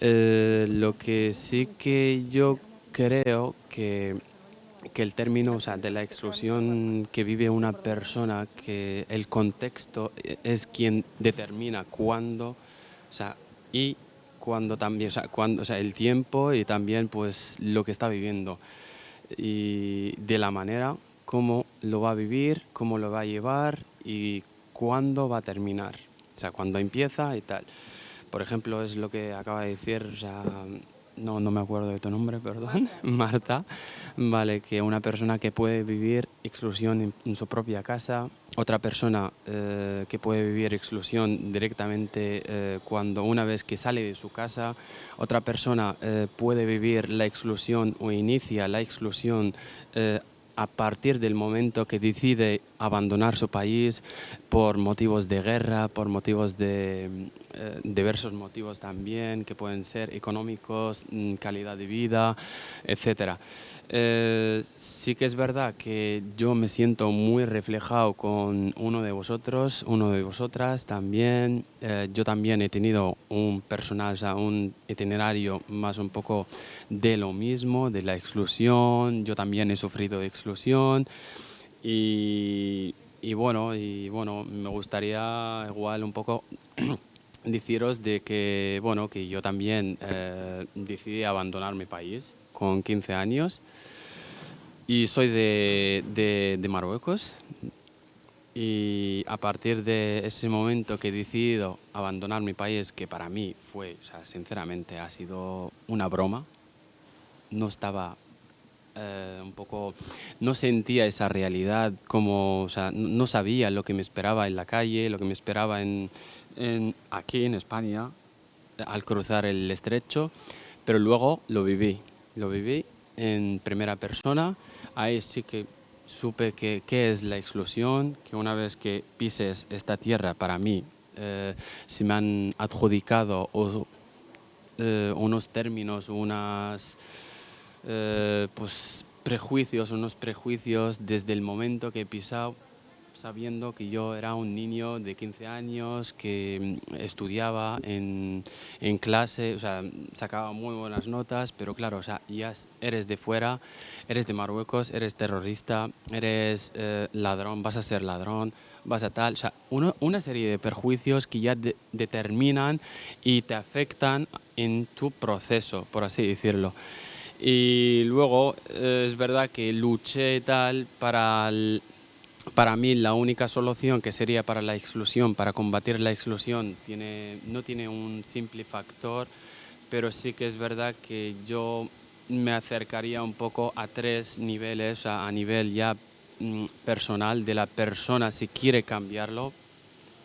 Eh, lo que sí que yo creo que, que el término o sea, de la exclusión que vive una persona, que el contexto es quien determina cuándo o sea, y cuándo también, o sea, cuándo, o sea, el tiempo y también pues lo que está viviendo. Y de la manera cómo lo va a vivir, cómo lo va a llevar y cuándo va a terminar. O sea, cuándo empieza y tal. Por ejemplo, es lo que acaba de decir, o sea, no, no me acuerdo de tu nombre, perdón, Marta. Vale, que una persona que puede vivir exclusión en, en su propia casa, otra persona eh, que puede vivir exclusión directamente eh, cuando una vez que sale de su casa, otra persona eh, puede vivir la exclusión o inicia la exclusión eh, a partir del momento que decide abandonar su país por motivos de guerra, por motivos de eh, diversos motivos también, que pueden ser económicos, mm, calidad de vida, etc. Eh, sí que es verdad que yo me siento muy reflejado con uno de vosotros, uno de vosotras también. Eh, yo también he tenido un personal, o sea, un itinerario más un poco de lo mismo, de la exclusión. Yo también he sufrido exclusión y bueno, y bueno, me gustaría igual un poco deciros de que, bueno, que yo también eh, decidí abandonar mi país con 15 años y soy de, de, de, Marruecos. Y a partir de ese momento que he decidido abandonar mi país, que para mí fue, o sea, sinceramente, ha sido una broma, no estaba eh, un poco, no sentía esa realidad, como, o sea, no sabía lo que me esperaba en la calle, lo que me esperaba en, en, aquí en España al cruzar el estrecho, pero luego lo viví lo viví en primera persona. Ahí sí que supe qué es la exclusión, que una vez que pises esta tierra, para mí, eh, se me han adjudicado eh, unos términos, unas eh, pues, prejuicios, unos prejuicios desde el momento que he pisado sabiendo que yo era un niño de 15 años que mm, estudiaba en, en, clase, o sea, sacaba muy buenas notas, pero claro, o sea, ya eres de fuera, eres de Marruecos, eres terrorista, eres eh, ladrón, vas a ser ladrón, vas a tal, o sea, uno, una serie de perjuicios que ya de, determinan y te afectan en tu proceso, por así decirlo. Y luego eh, es verdad que luché tal para... El, para mí la única solución que sería para la exclusión, para combatir la exclusión, tiene, no tiene un simple factor, pero sí que es verdad que yo me acercaría un poco a tres niveles, a, a nivel ya mm, personal de la persona, si quiere cambiarlo,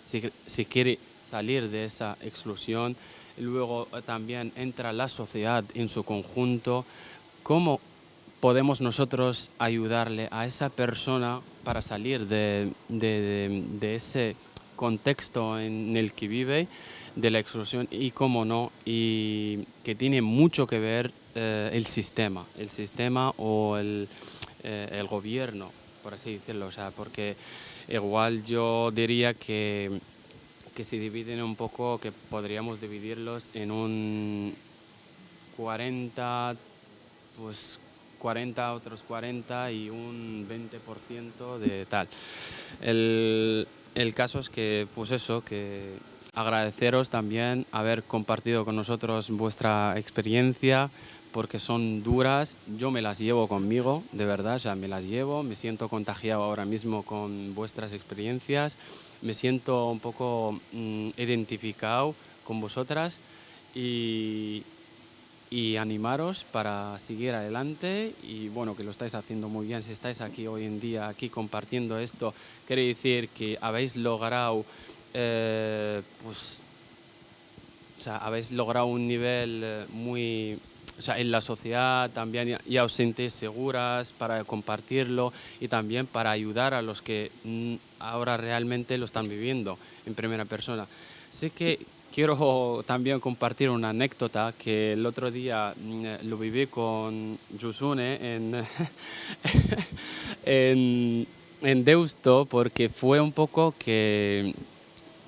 si, si quiere salir de esa exclusión, luego eh, también entra la sociedad en su conjunto, cómo podemos nosotros ayudarle a esa persona para salir de, ese contexto en el que vive, de la exclusión y cómo no, y que tiene mucho que ver eh, el sistema, el sistema o el, eh, el, gobierno, por así decirlo, o sea, porque igual yo diría que, que se dividen un poco, que podríamos dividirlos en un 40, pues 40, otros 40 y un 20% de tal. El, el, caso es que, pues eso, que agradeceros también haber compartido con nosotros vuestra experiencia, porque son duras, yo me las llevo conmigo, de verdad, o sea, me las llevo, me siento contagiado ahora mismo con vuestras experiencias, me siento un poco mmm, identificado con vosotras y, y animaros para seguir adelante y bueno, que lo estáis haciendo muy bien. Si estáis aquí hoy en día, aquí compartiendo esto, quiere decir que habéis logrado, eh, pues, o sea, habéis logrado un nivel eh, muy, o sea, en la sociedad también ya, os sentís seguras para compartirlo y también para ayudar a los que mm, ahora realmente lo están viviendo en primera persona. Sé que quiero también compartir una anécdota que el otro día mm, lo viví con Yusune en, en, en, Deusto porque fue un poco que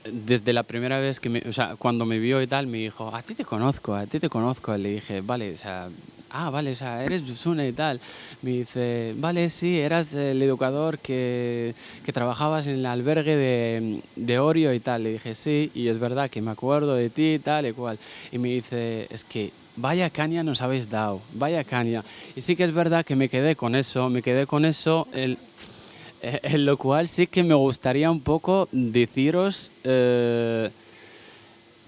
desde la primera vez que me, o sea, cuando me vio y tal me dijo, a ti te conozco, a ti te conozco. Le dije, vale, o sea, ah, vale, o sea, eres Yusune y tal. Me dice, vale, sí, eras el educador que, que trabajabas en el albergue de, de, Orio y tal. Le dije, sí, y es verdad que me acuerdo de ti y tal y cual. Y me dice, es que vaya caña nos habéis dado, vaya caña. Y sí que es verdad que me quedé con eso, me quedé con eso, el, en lo cual sí que me gustaría un poco deciros... Eh,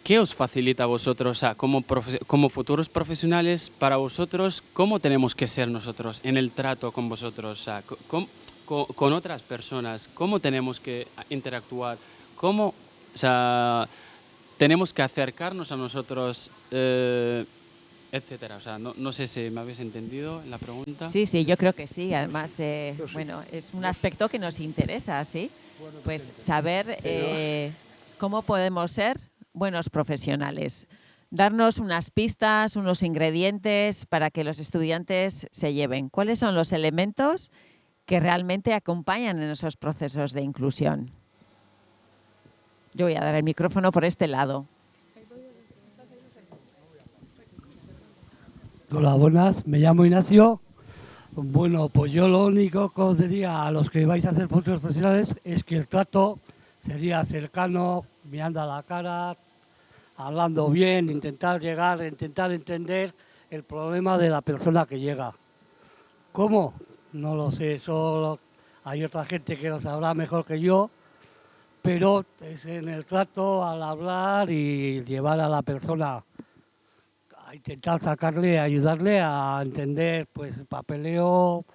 ¿Qué os facilita a vosotros, o sea, como, como futuros profesionales, para vosotros, cómo tenemos que ser nosotros en el trato con vosotros, o sea, con, con, con, otras personas, cómo tenemos que interactuar, cómo, o sea, tenemos que acercarnos a nosotros, eh, etcétera. O sea, no, no, sé si me habéis entendido en la pregunta. Sí, sí, yo creo que sí. Además, eh, bueno, es un aspecto que nos interesa, ¿sí? Pues saber eh, cómo podemos ser buenos profesionales. Darnos unas pistas, unos ingredientes para que los estudiantes se lleven. ¿Cuáles son los elementos que realmente acompañan en esos procesos de inclusión? Yo voy a dar el micrófono por este lado. Hola, buenas. Me llamo Ignacio. Bueno, pues yo lo único que os diría a los que vais a hacer futuros profesionales es que el trato sería cercano, mirando a la cara, hablando bien, intentar llegar, intentar entender el problema de la persona que llega. ¿Cómo? No lo sé, solo hay otra gente que lo sabrá mejor que yo, pero es en el trato, al hablar y llevar a la persona a intentar sacarle, ayudarle a entender pues el papeleo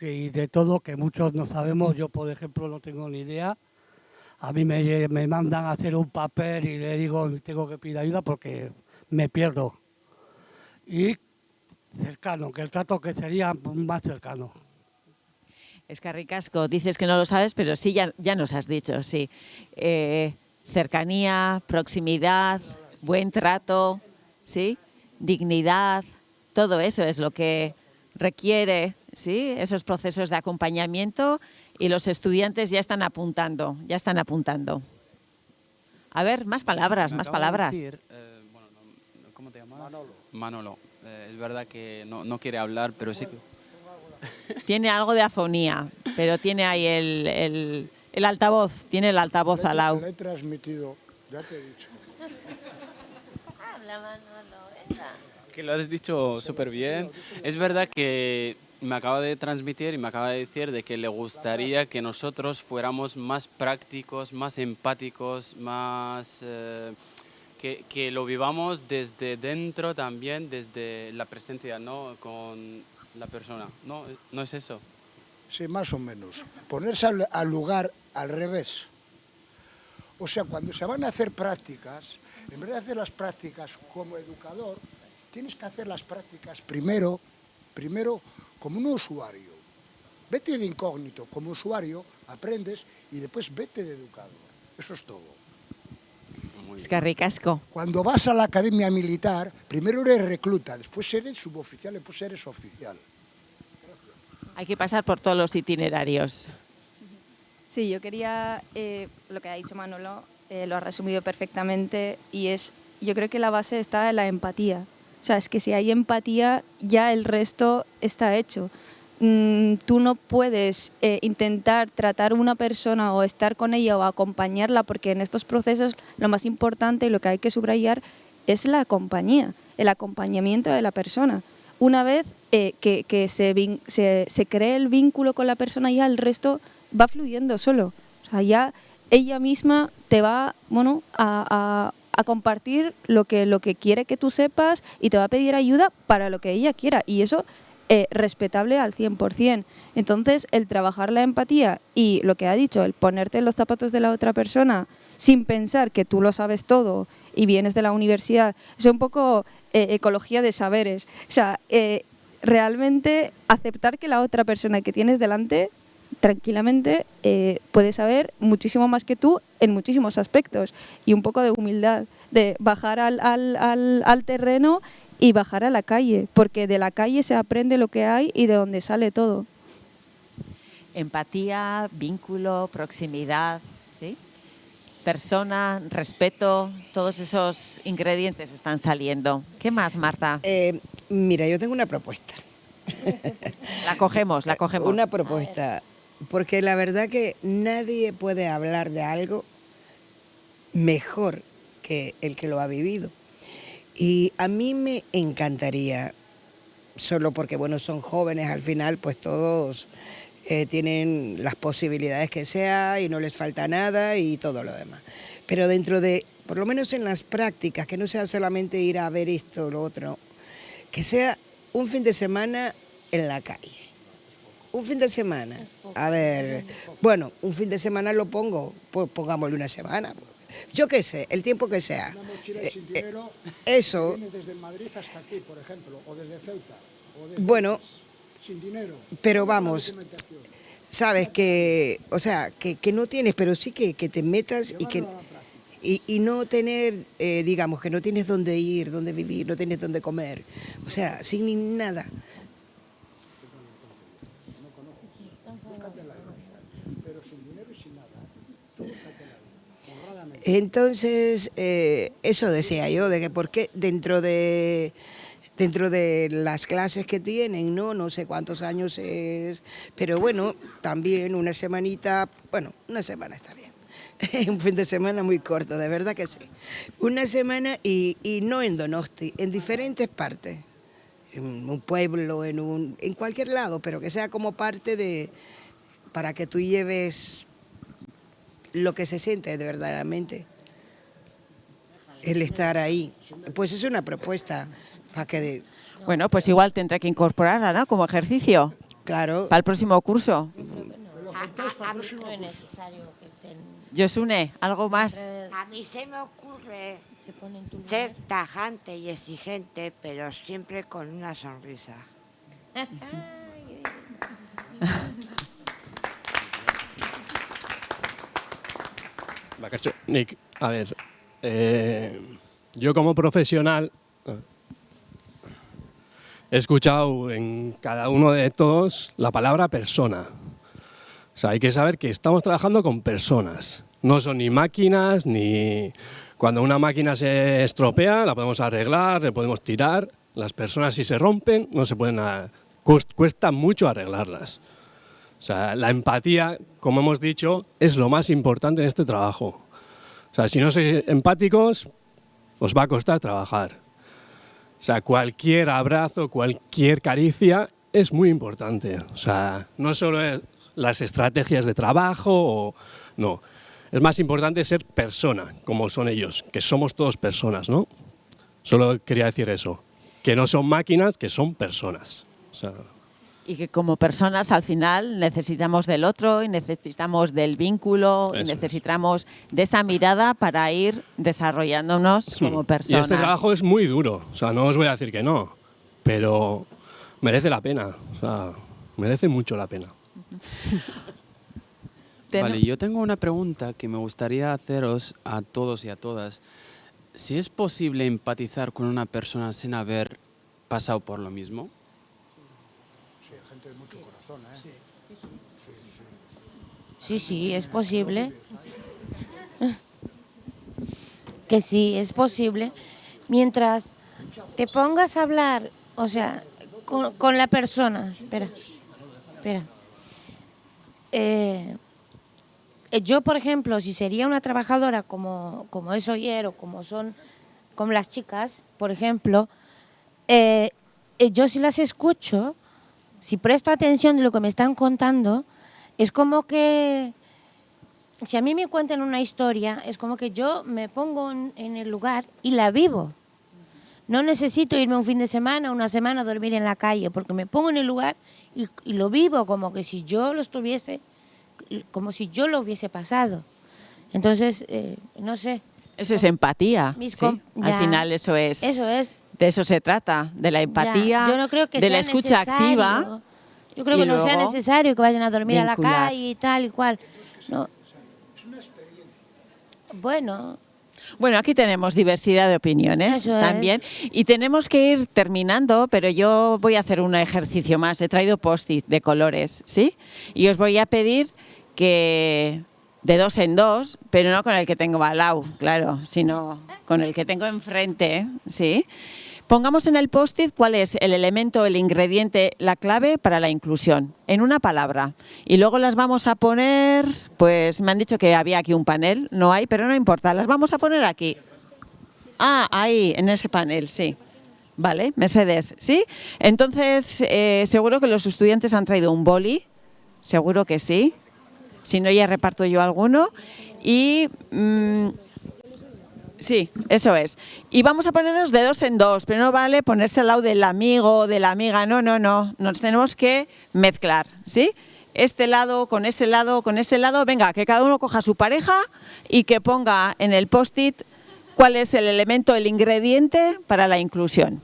y de todo que muchos no sabemos, yo por ejemplo no tengo ni idea, a mí me, me, mandan a hacer un papel y le digo tengo que pedir ayuda porque me pierdo. Y cercano, que el trato que sería más cercano. Es que ricasco, dices que no lo sabes, pero sí, ya, ya nos has dicho, sí. Eh, cercanía, proximidad, buen trato, ¿sí? dignidad, todo eso es lo que requiere ¿sí? esos procesos de acompañamiento y los estudiantes ya están apuntando, ya están apuntando. A ver, más palabras, Me más de palabras. decir, eh, bueno, no- ¿Cómo te llamas? Manolo. Manolo. Eh, es verdad que no, no quiere hablar, pero sí que... Tiene algo de afonía, pero tiene ahí el, el- el altavoz, tiene el altavoz al lado. Le he transmitido, ya te he dicho. Habla, Manolo, venga. Que lo has dicho súper bien. Es verdad que me acaba de transmitir y me acaba de decir de que le gustaría que nosotros fuéramos más prácticos, más empáticos, más... eh, que, que lo vivamos desde dentro también, desde la presencia, ¿no? Con la persona. ¿No, no es eso? Sí, más o menos. Ponerse al, al lugar al revés. O sea, cuando se van a hacer prácticas, en vez de hacer las prácticas como educador, tienes que hacer las prácticas primero, primero como un usuario. Vete de incógnito como usuario, aprendes y después vete de educador. Eso es todo. Es que ricasco. Cuando vas a la academia militar, primero eres recluta, después eres suboficial, después eres oficial. Hay que pasar por todos los itinerarios. Sí, yo quería, eh, lo que ha dicho Manolo, eh, lo ha resumido perfectamente y es, yo creo que la base está en la empatía. O sea, es que si hay empatía, ya el resto está hecho. Mm, tú no puedes eh, intentar tratar a una persona o estar con ella o acompañarla, porque en estos procesos lo más importante y lo que hay que subrayar es la compañía, el acompañamiento de la persona. Una vez eh, que, que se, se, se cree el vínculo con la persona, ya el resto va fluyendo solo. O sea, ya ella misma te va bueno, a, a- a compartir lo que, lo que quiere que tú sepas y te va a pedir ayuda para lo que ella quiera. Y eso eh, respetable al 100%. Entonces, el trabajar la empatía y lo que ha dicho, el ponerte en los zapatos de la otra persona sin pensar que tú lo sabes todo y vienes de la universidad, es un poco eh, ecología de saberes. O sea, eh, realmente aceptar que la otra persona que tienes delante tranquilamente eh, puede saber muchísimo más que tú en muchísimos aspectos y un poco de humildad, de bajar al, al- al- al terreno y bajar a la calle, porque de la calle se aprende lo que hay y de donde sale todo. Empatía, vínculo, proximidad, ¿sí? Persona, respeto, todos esos ingredientes están saliendo. ¿Qué más, Marta? Eh, mira, yo tengo una propuesta. La cogemos, la cogemos. Una propuesta. Porque la verdad que nadie puede hablar de algo mejor que el que lo ha vivido. Y a mí me encantaría, solo porque bueno, son jóvenes al final, pues todos eh, tienen las posibilidades que sea y no les falta nada y todo lo demás. Pero dentro de, por lo menos en las prácticas, que no sea solamente ir a ver esto o lo otro, que sea un fin de semana en la calle. Un fin de semana. A ver, bueno, un fin de semana lo pongo, pues pongámosle una semana. Yo qué sé, el tiempo que sea. Mochila Eh, sin eh, dinero, eso, viene desde Madrid hasta aquí, por ejemplo, o desde Ceuta. o desde Bueno, sin dinero. pero vamos, sabes que, o sea, que, que no tienes, pero sí que, que te metas y que... Y, y no tener, eh, digamos, que no tienes dónde ir, dónde vivir, no tienes dónde comer. O sea, sin ni nada. Pero sin dinero y sin nada. Tú búscatela, honradamente. Entonces, eh, eso decía yo, de que por qué dentro de dentro de las clases que tienen, ¿no? No sé cuántos años es, pero bueno, también una semanita, bueno, una semana está bien. Un fin de semana muy corto, de verdad que sí. Una semana y, y no en Donosti, en diferentes partes. En un pueblo, en, un, en cualquier lado, pero que sea como parte de, para que tú lleves lo que se siente de verdaderamente el estar ahí. Pues es una propuesta para que de- Bueno, pues igual tendré que incorporarla, ¿no? Como ejercicio. Claro. Para el próximo curso. A, a- a mí no es necesario que estén... Josune, ¿algo más? A mí se me ocurre Se ponen tu ser tajante y exigente, pero siempre con una sonrisa. Nik, a ver, eh, yo como profesional, he escuchado en cada uno de todos la palabra persona. O sea, hay que saber que estamos trabajando con personas. No son ni máquinas, ni... Cuando una máquina se estropea, la podemos arreglar, le podemos tirar. Las personas si se rompen, no se pueden... Cuesta mucho arreglarlas. O sea, la empatía, como hemos dicho, es lo más importante en este trabajo. O sea, si no sois empáticos, os va a costar trabajar. O sea, cualquier abrazo, cualquier caricia es muy importante. O sea, no solo las estrategias de trabajo, no. Es más importante ser persona, como son ellos, que somos todos personas, ¿no? Solo quería decir eso, que no son máquinas, que son personas. Y que como personas al final necesitamos del otro y necesitamos del vínculo y es. necesitamos de esa mirada para ir desarrollándonos como Y personas. este trabajo es muy duro, o sea, no os voy a decir que no, pero merece la pena, o sea, merece mucho la pena. Vale, yo tengo una pregunta que me gustaría haceros a todos y a todas. Si es posible empatizar con una persona sin haber pasado por lo mismo. Sí, gente de mucho corazón, ¿eh? Sí, sí, es posible. Que sí, es posible. Mientras te pongas a hablar, o sea, con, la persona. Espera, espera. Eh, yo, por ejemplo, si sería una trabajadora como, como es Oyer o como son como las chicas, por ejemplo, eh, eh, yo si las escucho, si presto atención de lo que me están contando, es como que si a mí me cuentan una historia, es como que yo me pongo en, en el lugar y la vivo. No necesito irme un fin de semana, una semana a dormir en la calle, porque me pongo en el lugar y, y lo vivo como que si yo lo estuviese, como si yo lo hubiese pasado. Entonces, eh, no sé. Eso es empatía. Al final eso es. Eso es. De eso se trata, de la empatía, Ya, Yo no creo que de sea la escucha necesario. activa. Yo creo y que no sea necesario que vayan a dormir a la calle y tal y cual. No. Bueno, Bueno, aquí tenemos diversidad de opiniones Eso es. también y tenemos que ir terminando, pero yo voy a hacer un ejercicio más. He traído post-it de colores, ¿sí? Y os voy a pedir que de dos en dos, pero no con el que tengo al lado, claro, sino con el que tengo enfrente, ¿sí? Pongamos en el post-it cuál es el elemento, el ingrediente, la clave para la inclusión, en una palabra. Y luego las vamos a poner, pues me han dicho que había aquí un panel, no hay, pero no importa, las vamos a poner aquí. Ah, ahí, en ese panel, sí. Vale, Mercedes, ¿sí? Entonces, eh, seguro que los estudiantes han traído un boli, seguro que sí. Si no, ya reparto yo alguno. Y... mm, Sí, eso es. Y vamos a ponernos de dos en dos, pero no vale ponerse al lado del amigo, de la amiga, no, no, no. Nos tenemos que mezclar, ¿sí? Este lado con ese lado, con este lado, venga, que cada uno coja su pareja y que ponga en el post-it cuál es el elemento, el ingrediente para la inclusión.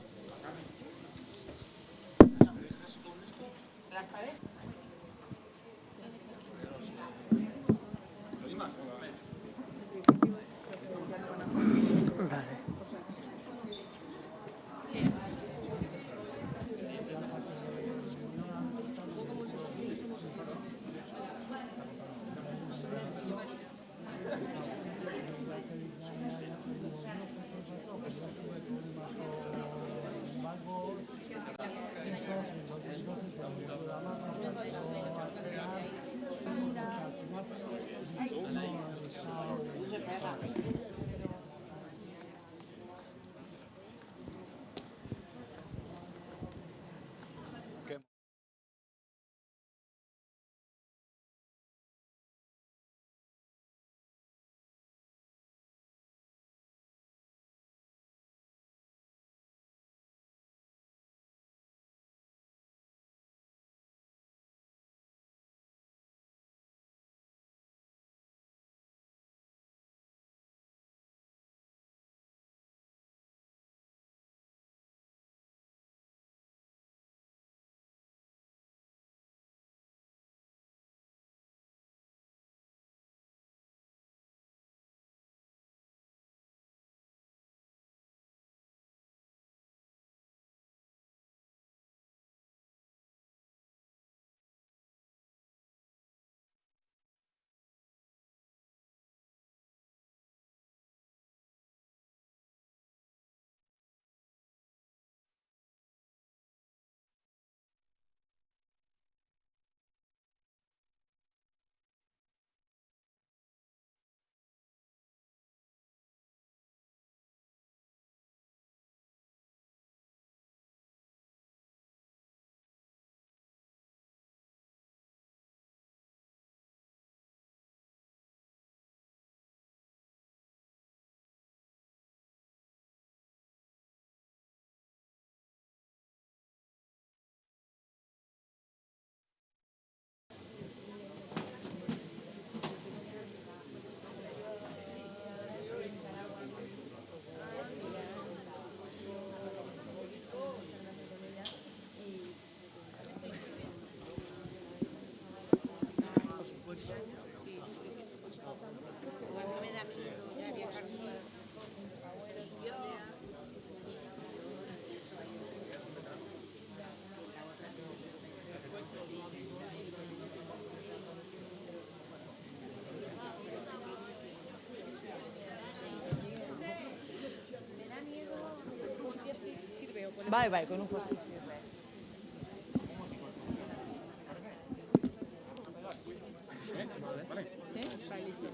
Vai, vai, con un.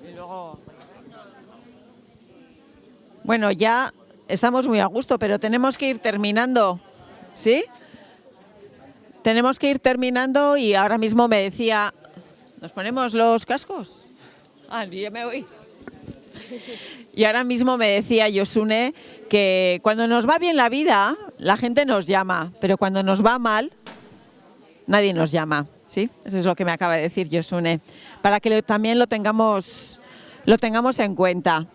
Y luego... Bueno, ya estamos muy a gusto, pero tenemos que ir terminando, ¿sí? Tenemos que ir terminando y ahora mismo me decía, ¿nos ponemos los cascos? Ah, ya me oís. Y ahora mismo me decía Yosune que cuando nos va bien la vida, la gente nos llama, pero cuando nos va mal, nadie nos llama. ¿sí? Eso es lo que me acaba de decir Yosune, para que también lo tengamos, lo tengamos en cuenta.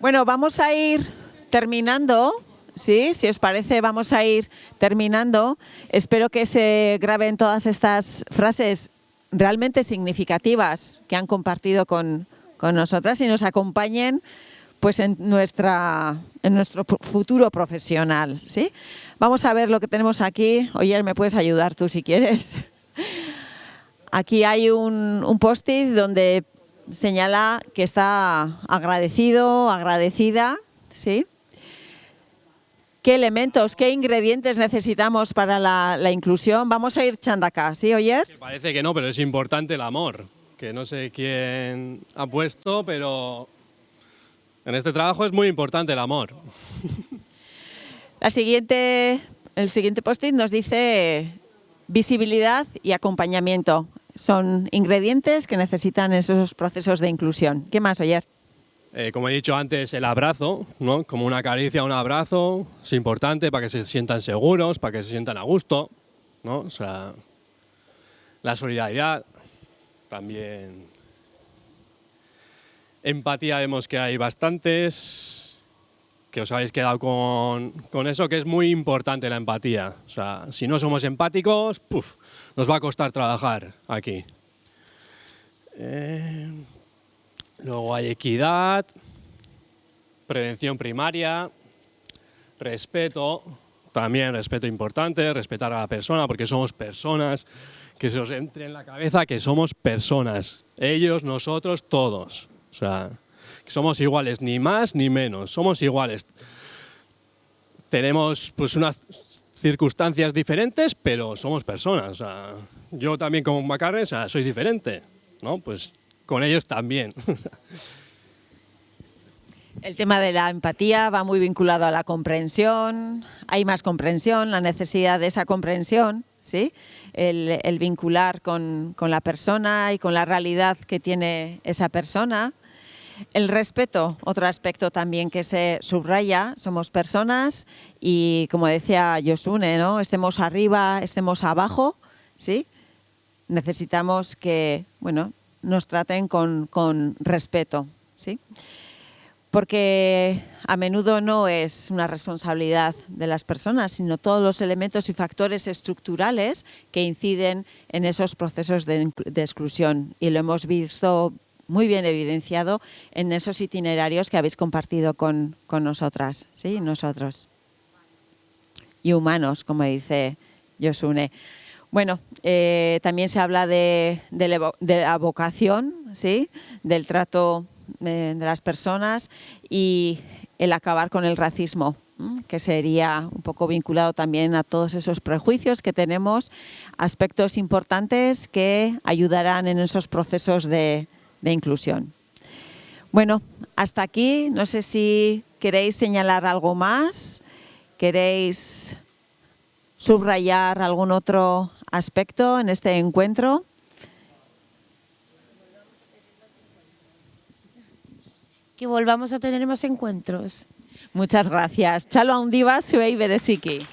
Bueno, vamos a ir terminando, ¿sí? Si os parece, vamos a ir terminando. Espero que se graben todas estas frases realmente significativas que han compartido con, con nosotras y nos acompañen pues en, nuestra, en nuestro fu- futuro profesional. ¿sí? Vamos a ver lo que tenemos aquí. Oye, ¿me puedes ayudar tú si quieres? Aquí hay un, un post-it donde señala que está agradecido, agradecida, ¿sí? ¿Qué elementos, qué ingredientes necesitamos para la, inclusión? Vamos a ir acá, ¿sí, Oyer? Parece que no, pero es importante el amor, que no sé quién ha puesto, pero en este trabajo es muy importante el amor. La siguiente, el siguiente post-it nos dice visibilidad y acompañamiento. Son ingredientes que necesitan esos procesos de inclusión. ¿Qué más, Oyer? Eh, como he dicho antes, el abrazo, ¿no? como una caricia, un abrazo, es importante para que se sientan seguros, para que se sientan a gusto. ¿no? O sea, la solidaridad, también empatía vemos que hay bastantes, que os habéis quedado con, con eso, que es muy importante la empatía. O sea, si no somos empáticos, puf, nos va a costar trabajar aquí. Eh, Luego hay equidad, prevención primaria, respeto, también respeto importante, respetar a la persona, porque somos personas, que se os entre en la cabeza que somos personas, ellos, nosotros, todos. O sea, somos iguales, ni más ni menos, somos iguales. Tenemos pues unas circunstancias diferentes, pero somos personas. Yo también como Macarre, o sea, soy diferente, ¿no? Pues con ellos también. El tema de la empatía va muy vinculado a la comprensión, hay más comprensión, la necesidad de esa comprensión, ¿sí? el, vincular con, con la persona y con la realidad que tiene esa persona. El respeto, otro aspecto también que se subraya, somos personas y como decía Yosune, ¿no? estemos arriba, estemos abajo, ¿sí? necesitamos que bueno, nos traten con, con respeto. ¿sí? Porque a menudo no es una responsabilidad de las personas, sino todos los elementos y factores estructurales que inciden en esos procesos de, exclusión. Y lo hemos visto muy bien evidenciado en esos itinerarios que habéis compartido con, con nosotras, ¿sí? nosotros. Y humanos, como dice Yosune. Bueno, eh, también se habla de, de la vocación, ¿sí? del trato de las personas y el acabar con el racismo, que sería un poco vinculado también a todos esos prejuicios que tenemos, aspectos importantes que ayudarán en esos procesos de inclusión. Bueno, hasta aquí, no sé si queréis señalar algo más, queréis subrayar algún otro aspecto en este encuentro. Que volvamos a tener más encuentros. Muchas gracias. Chalo handibat zuei bereziki.